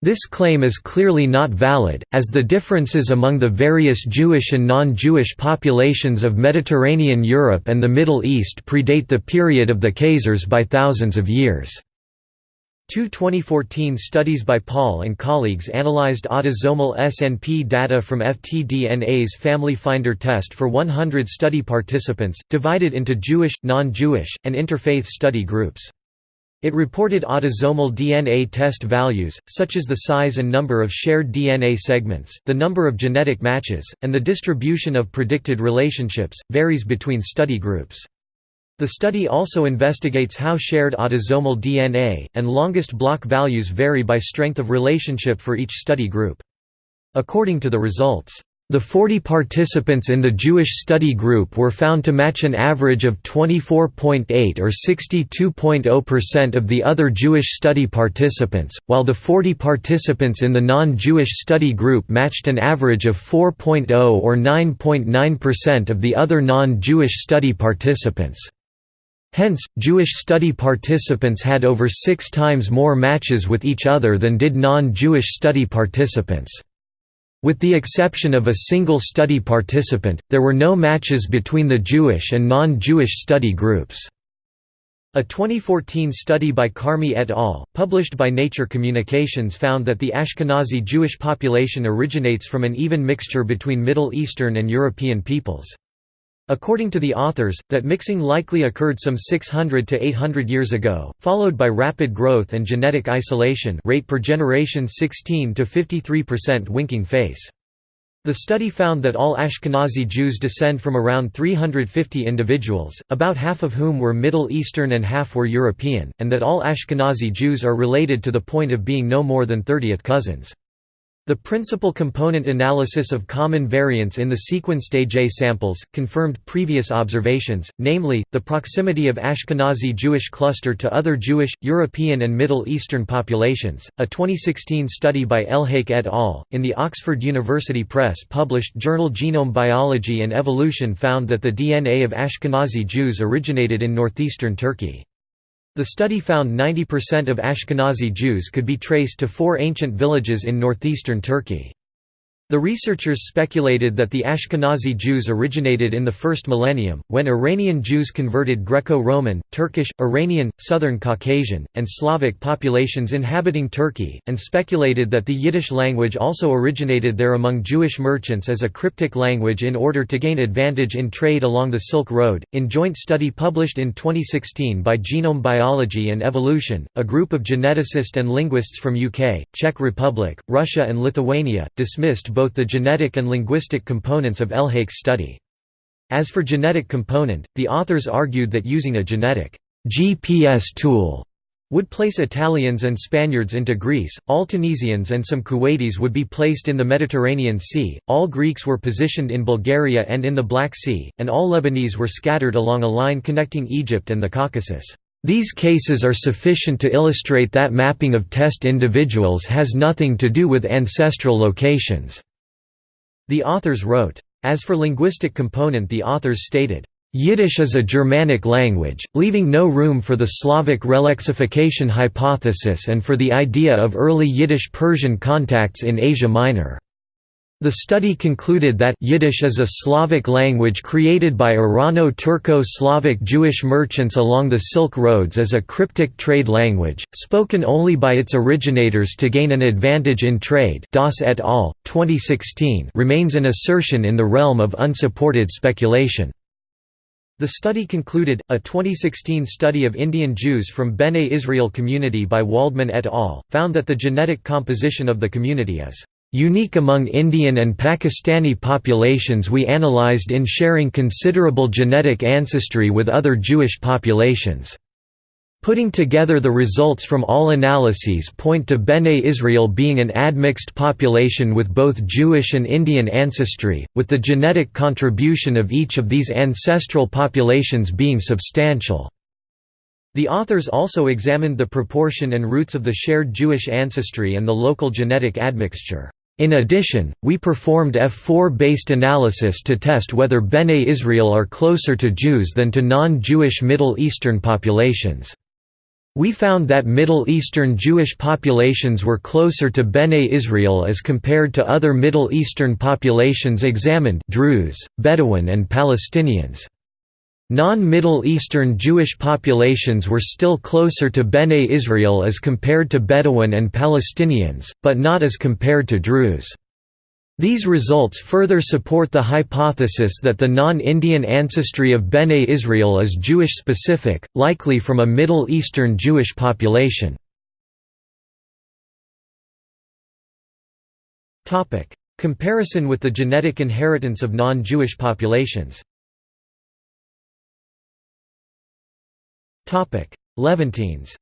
This claim is clearly not valid, as the differences among the various Jewish and non-Jewish populations of Mediterranean Europe and the Middle East predate the period of the Khazars by thousands of years. Two 2014 studies by Paul and colleagues analyzed autosomal SNP data from FTDNA's Family Finder test for 100 study participants, divided into Jewish, non-Jewish, and interfaith study groups. It reported autosomal DNA test values, such as the size and number of shared DNA segments, the number of genetic matches, and the distribution of predicted relationships, varies between study groups. The study also investigates how shared autosomal DNA, and longest block values vary by strength of relationship for each study group. According to the results, the 40 participants in the Jewish study group were found to match an average of 24.8 or 62.0% of the other Jewish study participants, while the 40 participants in the non-Jewish study group matched an average of 4.0 or 9.9% of the other non-Jewish study participants. Hence, Jewish study participants had over six times more matches with each other than did non-Jewish study participants. With the exception of a single study participant, there were no matches between the Jewish and non-Jewish study groups. A 2014 study by Carmi et al., published by Nature Communications found that the Ashkenazi Jewish population originates from an even mixture between Middle Eastern and European peoples. According to the authors, that mixing likely occurred some 600 to 800 years ago, followed by rapid growth and genetic isolation rate per generation 16 to 53% winking face. The study found that all Ashkenazi Jews descend from around 350 individuals, about half of whom were Middle Eastern and half were European, and that all Ashkenazi Jews are related to the point of being no more than 30th cousins. The principal component analysis of common variants in the sequenced AJ samples, confirmed previous observations, namely, the proximity of Ashkenazi Jewish cluster to other Jewish, European and Middle Eastern populations. A 2016 study by Elhaik et al. in the Oxford University Press published journal Genome Biology and Evolution found that the DNA of Ashkenazi Jews originated in northeastern Turkey. The study found 90% of Ashkenazi Jews could be traced to four ancient villages in northeastern Turkey. The researchers speculated that the Ashkenazi Jews originated in the first millennium, when Iranian Jews converted Greco-Roman, Turkish, Iranian, Southern Caucasian, and Slavic populations inhabiting Turkey, and speculated that the Yiddish language also originated there among Jewish merchants as a cryptic language in order to gain advantage in trade along the Silk Road. In joint study published in 2016 by Genome Biology and Evolution, a group of geneticists and linguists from UK, Czech Republic, Russia and Lithuania, dismissed both the genetic and linguistic components of Elhaik's study. As for genetic component, the authors argued that using a genetic GPS tool would place Italians and Spaniards into Greece, all Tunisians and some Kuwaitis would be placed in the Mediterranean Sea, all Greeks were positioned in Bulgaria and in the Black Sea, and all Lebanese were scattered along a line connecting Egypt and the Caucasus. These cases are sufficient to illustrate that mapping of test individuals has nothing to do with ancestral locations." The authors wrote. As for linguistic component the authors stated, Yiddish is a Germanic language, leaving no room for the Slavic relexification hypothesis and for the idea of early Yiddish-Persian contacts in Asia Minor. The study concluded that Yiddish is a Slavic language created by Irano-Turco-Slavic Jewish merchants along the Silk Roads as a cryptic trade language, spoken only by its originators to gain an advantage in trade Das et al., 2016 remains an assertion in the realm of unsupported speculation. The study concluded, a 2016 study of Indian Jews from Bene Israel community by Waldman et al., found that the genetic composition of the community is unique among Indian and Pakistani populations we analyzed in sharing considerable genetic ancestry with other Jewish populations. Putting together the results from all analyses point to Bene Israel being an admixed population with both Jewish and Indian ancestry, with the genetic contribution of each of these ancestral populations being substantial. The authors also examined the proportion and roots of the shared Jewish ancestry and the local genetic admixture. In addition, we performed F4-based analysis to test whether Bene Israel are closer to Jews than to non-Jewish Middle Eastern populations. We found that Middle Eastern Jewish populations were closer to Bene Israel as compared to other Middle Eastern populations examined Druze, Bedouin and Palestinians. Non-Middle Eastern Jewish populations were still closer to Bene Israel as compared to Bedouin and Palestinians, but not as compared to Druze. These results further support the hypothesis that the non-Indian ancestry of Bene Israel is Jewish-specific, likely from a Middle Eastern Jewish population. Comparison with the genetic inheritance of non-Jewish populations Levantines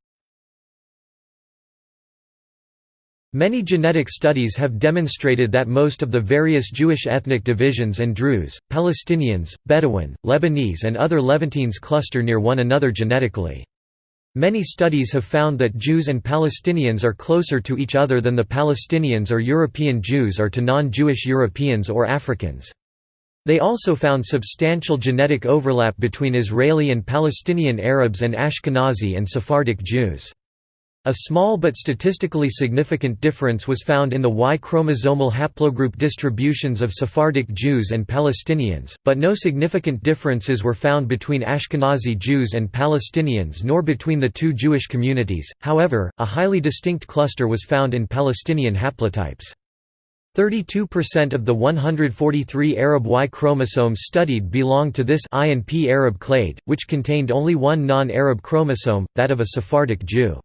Many genetic studies have demonstrated that most of the various Jewish ethnic divisions and Druze, Palestinians, Bedouin, Lebanese and other Levantines cluster near one another genetically. Many studies have found that Jews and Palestinians are closer to each other than the Palestinians or European Jews are to non-Jewish Europeans or Africans. They also found substantial genetic overlap between Israeli and Palestinian Arabs and Ashkenazi and Sephardic Jews. A small but statistically significant difference was found in the Y chromosomal haplogroup distributions of Sephardic Jews and Palestinians, but no significant differences were found between Ashkenazi Jews and Palestinians nor between the two Jewish communities. However, a highly distinct cluster was found in Palestinian haplotypes. 32% of the 143 Arab Y chromosomes studied belonged to this I and P Arab clade, which contained only one non-Arab chromosome, that of a Sephardic Jew.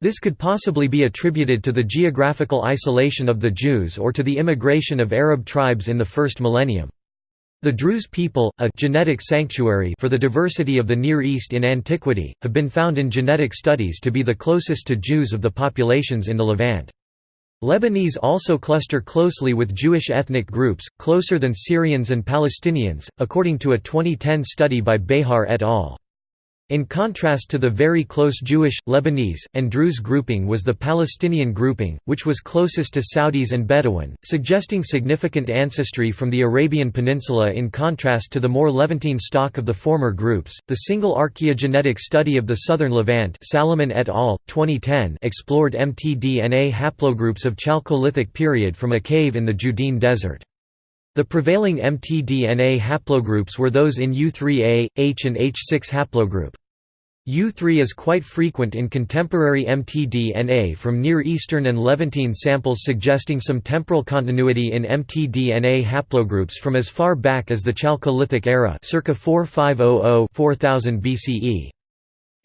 This could possibly be attributed to the geographical isolation of the Jews or to the immigration of Arab tribes in the first millennium. The Druze people, a genetic sanctuary for the diversity of the Near East in antiquity, have been found in genetic studies to be the closest to Jews of the populations in the Levant. Lebanese also cluster closely with Jewish ethnic groups, closer than Syrians and Palestinians, according to a 2010 study by Behar et al. In contrast to the very close Jewish, Lebanese, and Druze grouping was the Palestinian grouping, which was closest to Saudis and Bedouin, suggesting significant ancestry from the Arabian Peninsula in contrast to the more Levantine stock of the former groups. The single archaeogenetic study of the southern Levant Salomon et al., 2010 explored mtDNA haplogroups of Chalcolithic period from a cave in the Judean Desert. The prevailing mtDNA haplogroups were those in U3A, H and H6 haplogroup. U3 is quite frequent in contemporary mtDNA from Near Eastern and Levantine samples suggesting some temporal continuity in mtDNA haplogroups from as far back as the Chalcolithic era circa 4500–4000 BCE.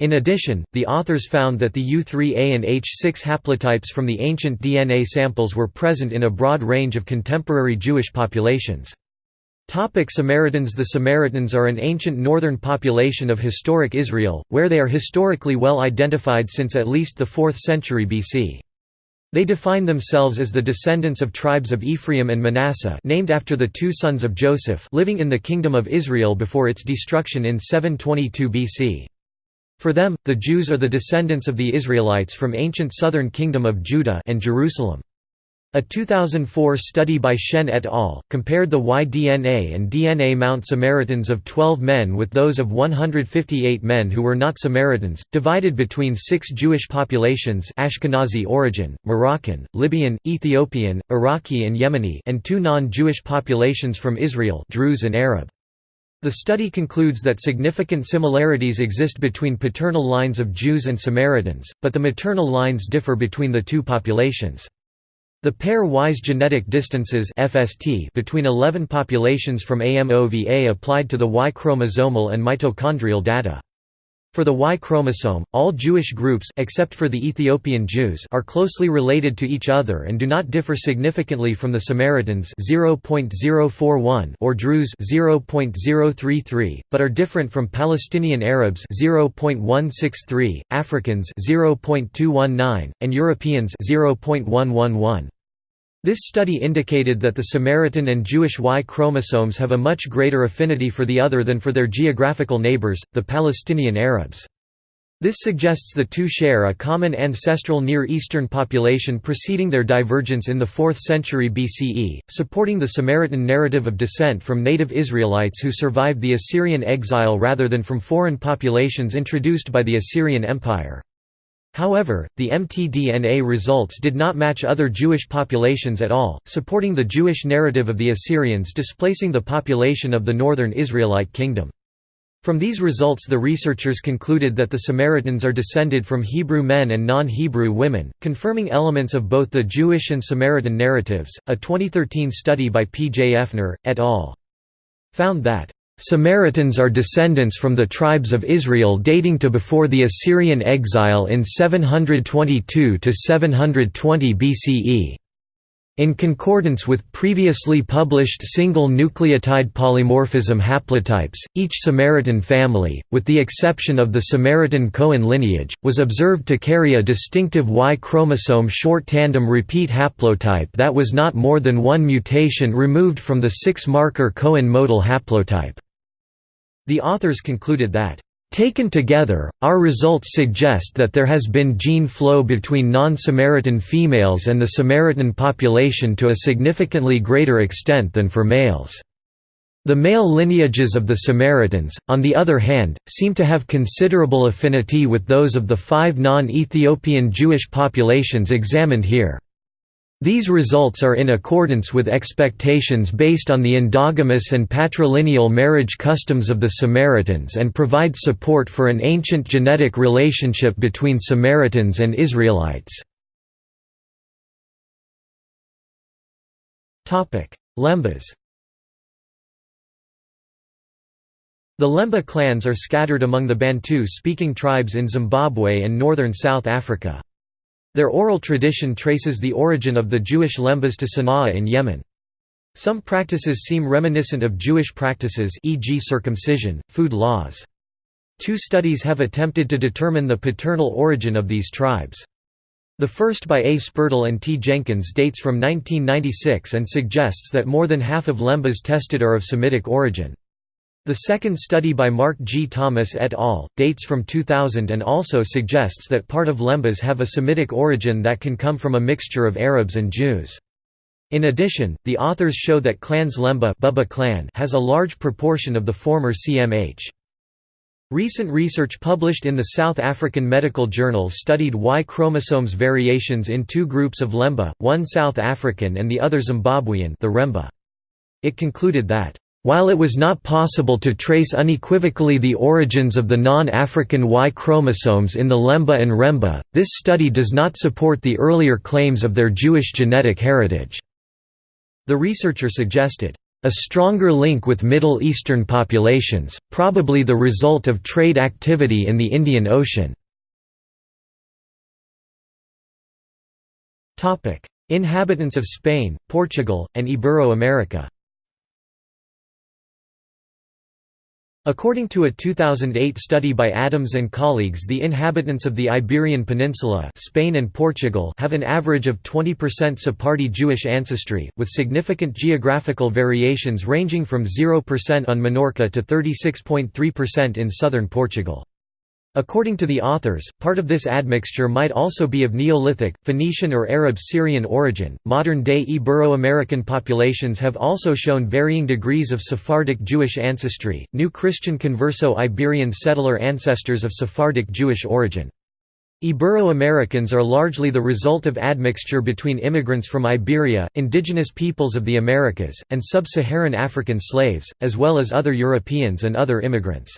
In addition, the authors found that the U3A and H6 haplotypes from the ancient DNA samples were present in a broad range of contemporary Jewish populations. Topic Samaritans The Samaritans are an ancient northern population of historic Israel, where they are historically well identified since at least the 4th century BC. They define themselves as the descendants of tribes of Ephraim and Manasseh named after the two sons of Joseph living in the Kingdom of Israel before its destruction in 722 BC. For them, the Jews are the descendants of the Israelites from ancient southern kingdom of Judah and Jerusalem. A 2004 study by Shen et al. compared the Y-DNA and DNA Mount Samaritans of 12 men with those of 158 men who were not Samaritans, divided between six Jewish populations Ashkenazi origin, Moroccan, Libyan, Ethiopian, Iraqi and Yemeni and two non-Jewish populations from Israel Druze and Arab. The study concludes that significant similarities exist between paternal lines of Jews and Samaritans, but the maternal lines differ between the two populations. The pair-wise genetic distances FST between 11 populations from AMOVA applied to the Y chromosomal and mitochondrial data. For the Y chromosome, all Jewish groups except for the Ethiopian Jews are closely related to each other and do not differ significantly from the Samaritans 0.041 or Druze 0.033, but are different from Palestinian Arabs 0.163, Africans 0.219, and Europeans 0.111. This study indicated that the Samaritan and Jewish Y chromosomes have a much greater affinity for the other than for their geographical neighbors, the Palestinian Arabs. This suggests the two share a common ancestral Near Eastern population preceding their divergence in the 4th century BCE, supporting the Samaritan narrative of descent from native Israelites who survived the Assyrian exile rather than from foreign populations introduced by the Assyrian Empire. However, the mtDNA results did not match other Jewish populations at all, supporting the Jewish narrative of the Assyrians displacing the population of the northern Israelite kingdom. From these results the researchers concluded that the Samaritans are descended from Hebrew men and non-Hebrew women, confirming elements of both the Jewish and Samaritan narratives. A 2013 study by P. J. Oefner, et al. found that Samaritans are descendants from the tribes of Israel dating to before the Assyrian exile in 722–720 BCE. In concordance with previously published single nucleotide polymorphism haplotypes, each Samaritan family, with the exception of the Samaritan Cohen lineage, was observed to carry a distinctive Y chromosome short tandem repeat haplotype that was not more than one mutation removed from the six-marker Cohen modal haplotype. The authors concluded that Taken together, our results suggest that there has been gene flow between non-Samaritan females and the Samaritan population to a significantly greater extent than for males. The male lineages of the Samaritans, on the other hand, seem to have considerable affinity with those of the five non-Ethiopian Jewish populations examined here. These results are in accordance with expectations based on the endogamous and patrilineal marriage customs of the Samaritans and provide support for an ancient genetic relationship between Samaritans and Israelites. Lembas The Lemba clans are scattered among the Bantu-speaking tribes in Zimbabwe and northern South Africa. Their oral tradition traces the origin of the Jewish Lembas to Sana'a in Yemen. Some practices seem reminiscent of Jewish practices e.g. circumcision, food laws. Two studies have attempted to determine the paternal origin of these tribes. The first by A. Spurdle and T. Jenkins dates from 1996 and suggests that more than half of Lembas tested are of Semitic origin. The second study by Mark G. Thomas et al. dates from 2000 and also suggests that part of Lembas have a Semitic origin that can come from a mixture of Arabs and Jews. In addition, the authors show that clans Lemba Buba clan has a large proportion of the former CMH. Recent research published in the South African Medical Journal studied Y chromosomes variations in two groups of Lemba, one South African and the other Zimbabwean the Remba. It concluded that while it was not possible to trace unequivocally the origins of the non-African Y chromosomes in the Lemba and Remba, this study does not support the earlier claims of their Jewish genetic heritage. The researcher suggested, "...a stronger link with Middle Eastern populations, probably the result of trade activity in the Indian Ocean." Inhabitants of Spain, Portugal, and Ibero-America According to a 2008 study by Adams and colleagues the inhabitants of the Iberian Peninsula Spain and Portugal have an average of 20% Sephardi Jewish ancestry, with significant geographical variations ranging from 0% on Minorca to 36.3% in southern Portugal. According to the authors, part of this admixture might also be of Neolithic, Phoenician, or Arab Syrian origin. Modern day Ibero American populations have also shown varying degrees of Sephardic Jewish ancestry, new Christian converso Iberian settler ancestors of Sephardic Jewish origin. Ibero Americans are largely the result of admixture between immigrants from Iberia, indigenous peoples of the Americas, and sub Saharan African slaves, as well as other Europeans and other immigrants.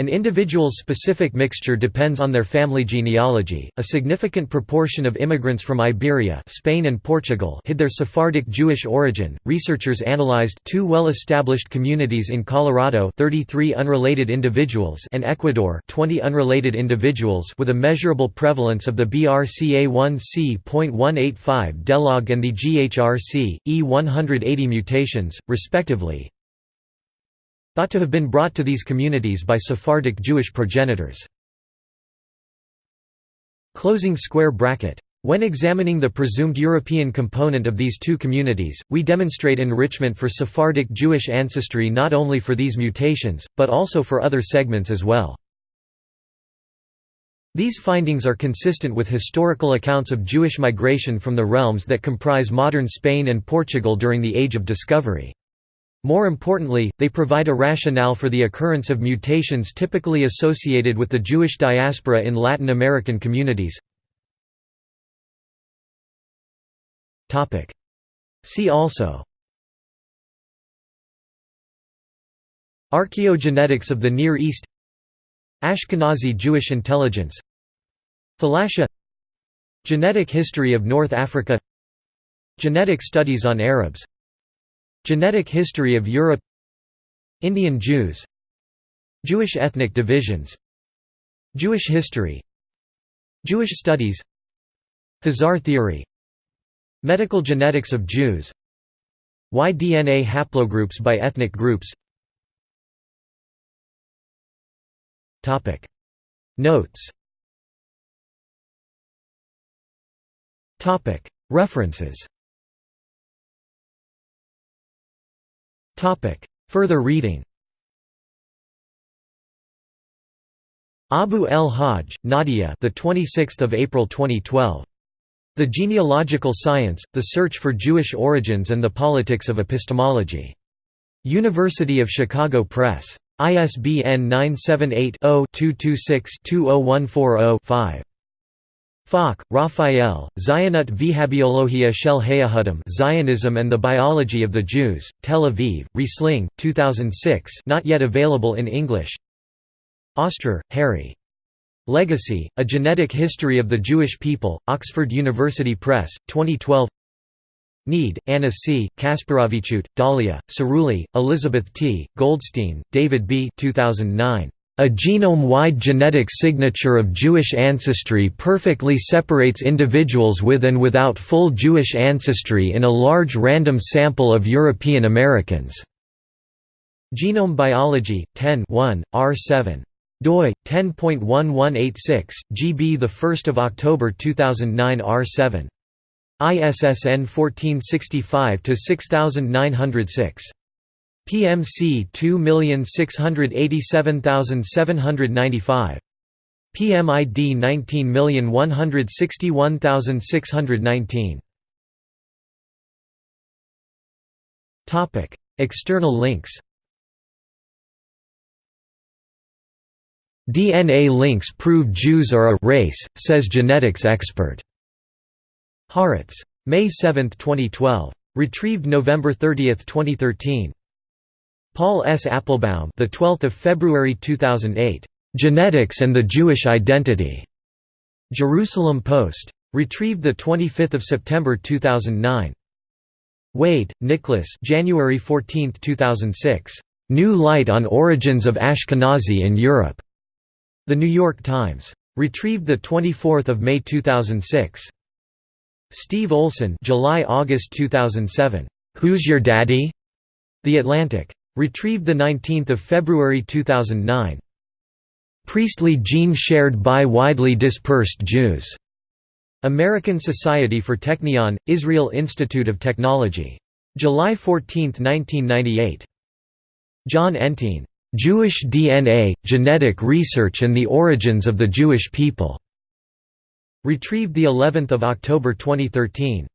An individual's specific mixture depends on their family genealogy. A significant proportion of immigrants from Iberia, Spain and Portugal hid their Sephardic Jewish origin. Researchers analyzed two well-established communities in Colorado, 33 unrelated individuals, and Ecuador, 20 unrelated individuals with a measurable prevalence of the BRCA1C.185 delog and the GHRC E180 mutations, respectively thought to have been brought to these communities by Sephardic Jewish progenitors. Closing square bracket. When examining the presumed European component of these two communities, we demonstrate enrichment for Sephardic Jewish ancestry not only for these mutations, but also for other segments as well. These findings are consistent with historical accounts of Jewish migration from the realms that comprise modern Spain and Portugal during the Age of Discovery. More importantly, they provide a rationale for the occurrence of mutations typically associated with the Jewish diaspora in Latin American communities. See also. Archaeogenetics of the Near East. Ashkenazi Jewish intelligence. Thalassia. Genetic history of North Africa. Genetic studies on Arabs Genetic history of Europe. Indian Jews. Jewish ethnic divisions. Jewish history. Jewish studies. Khazar theory. Medical genetics of Jews. Y-DNA haplogroups by ethnic groups. Notes. References Further reading Abu el Haj, Nadia. The 26th of April 2012. The Genealogical Science: The Search for Jewish Origins and the Politics of Epistemology. University of Chicago Press. ISBN 978 0 226 20140 5. Falk, Raphael, Zionut V'habiologia shel Hayahudim Zionism and the Biology of the Jews, Tel Aviv, Resling, 2006 not yet available in English Ostrer, Harry. Legacy, A Genetic History of the Jewish People, Oxford University Press, 2012 Need, Anna C., Kasperaviciute, Dalia, Cirulli, Elizabeth T., Goldstein, David B. 2009. A genome-wide genetic signature of Jewish ancestry perfectly separates individuals with and without full Jewish ancestry in a large random sample of European Americans. Genome Biology, 10 1, R7 doi 10.1186 GB the 1st of October 2009 R7 ISSN 1465 to 6906 PMC 2687795. PMID 19161619. Topic: External links. DNA links prove Jews are a race, says genetics expert. Haaretz. May 7, 2012. Retrieved November 30, 2013. Paul S. Appelbaum, the 12th of February 2008. Genetics and the Jewish Identity. Jerusalem Post. Retrieved the 25th of September 2009. Wade, Nicholas. January 14, 2006. New Light on Origins of Ashkenazi in Europe. The New York Times. Retrieved the 24th of May 2006. Steve Olson. July-August 2007. Who's Your Daddy? The Atlantic. Retrieved 19 February 2009. Priestly gene shared by widely dispersed Jews. American Society for Technion, Israel Institute of Technology. July 14, 1998. Jon Entine. Jewish DNA, Genetic Research and the Origins of the Jewish People. Retrieved the 11th of October 2013.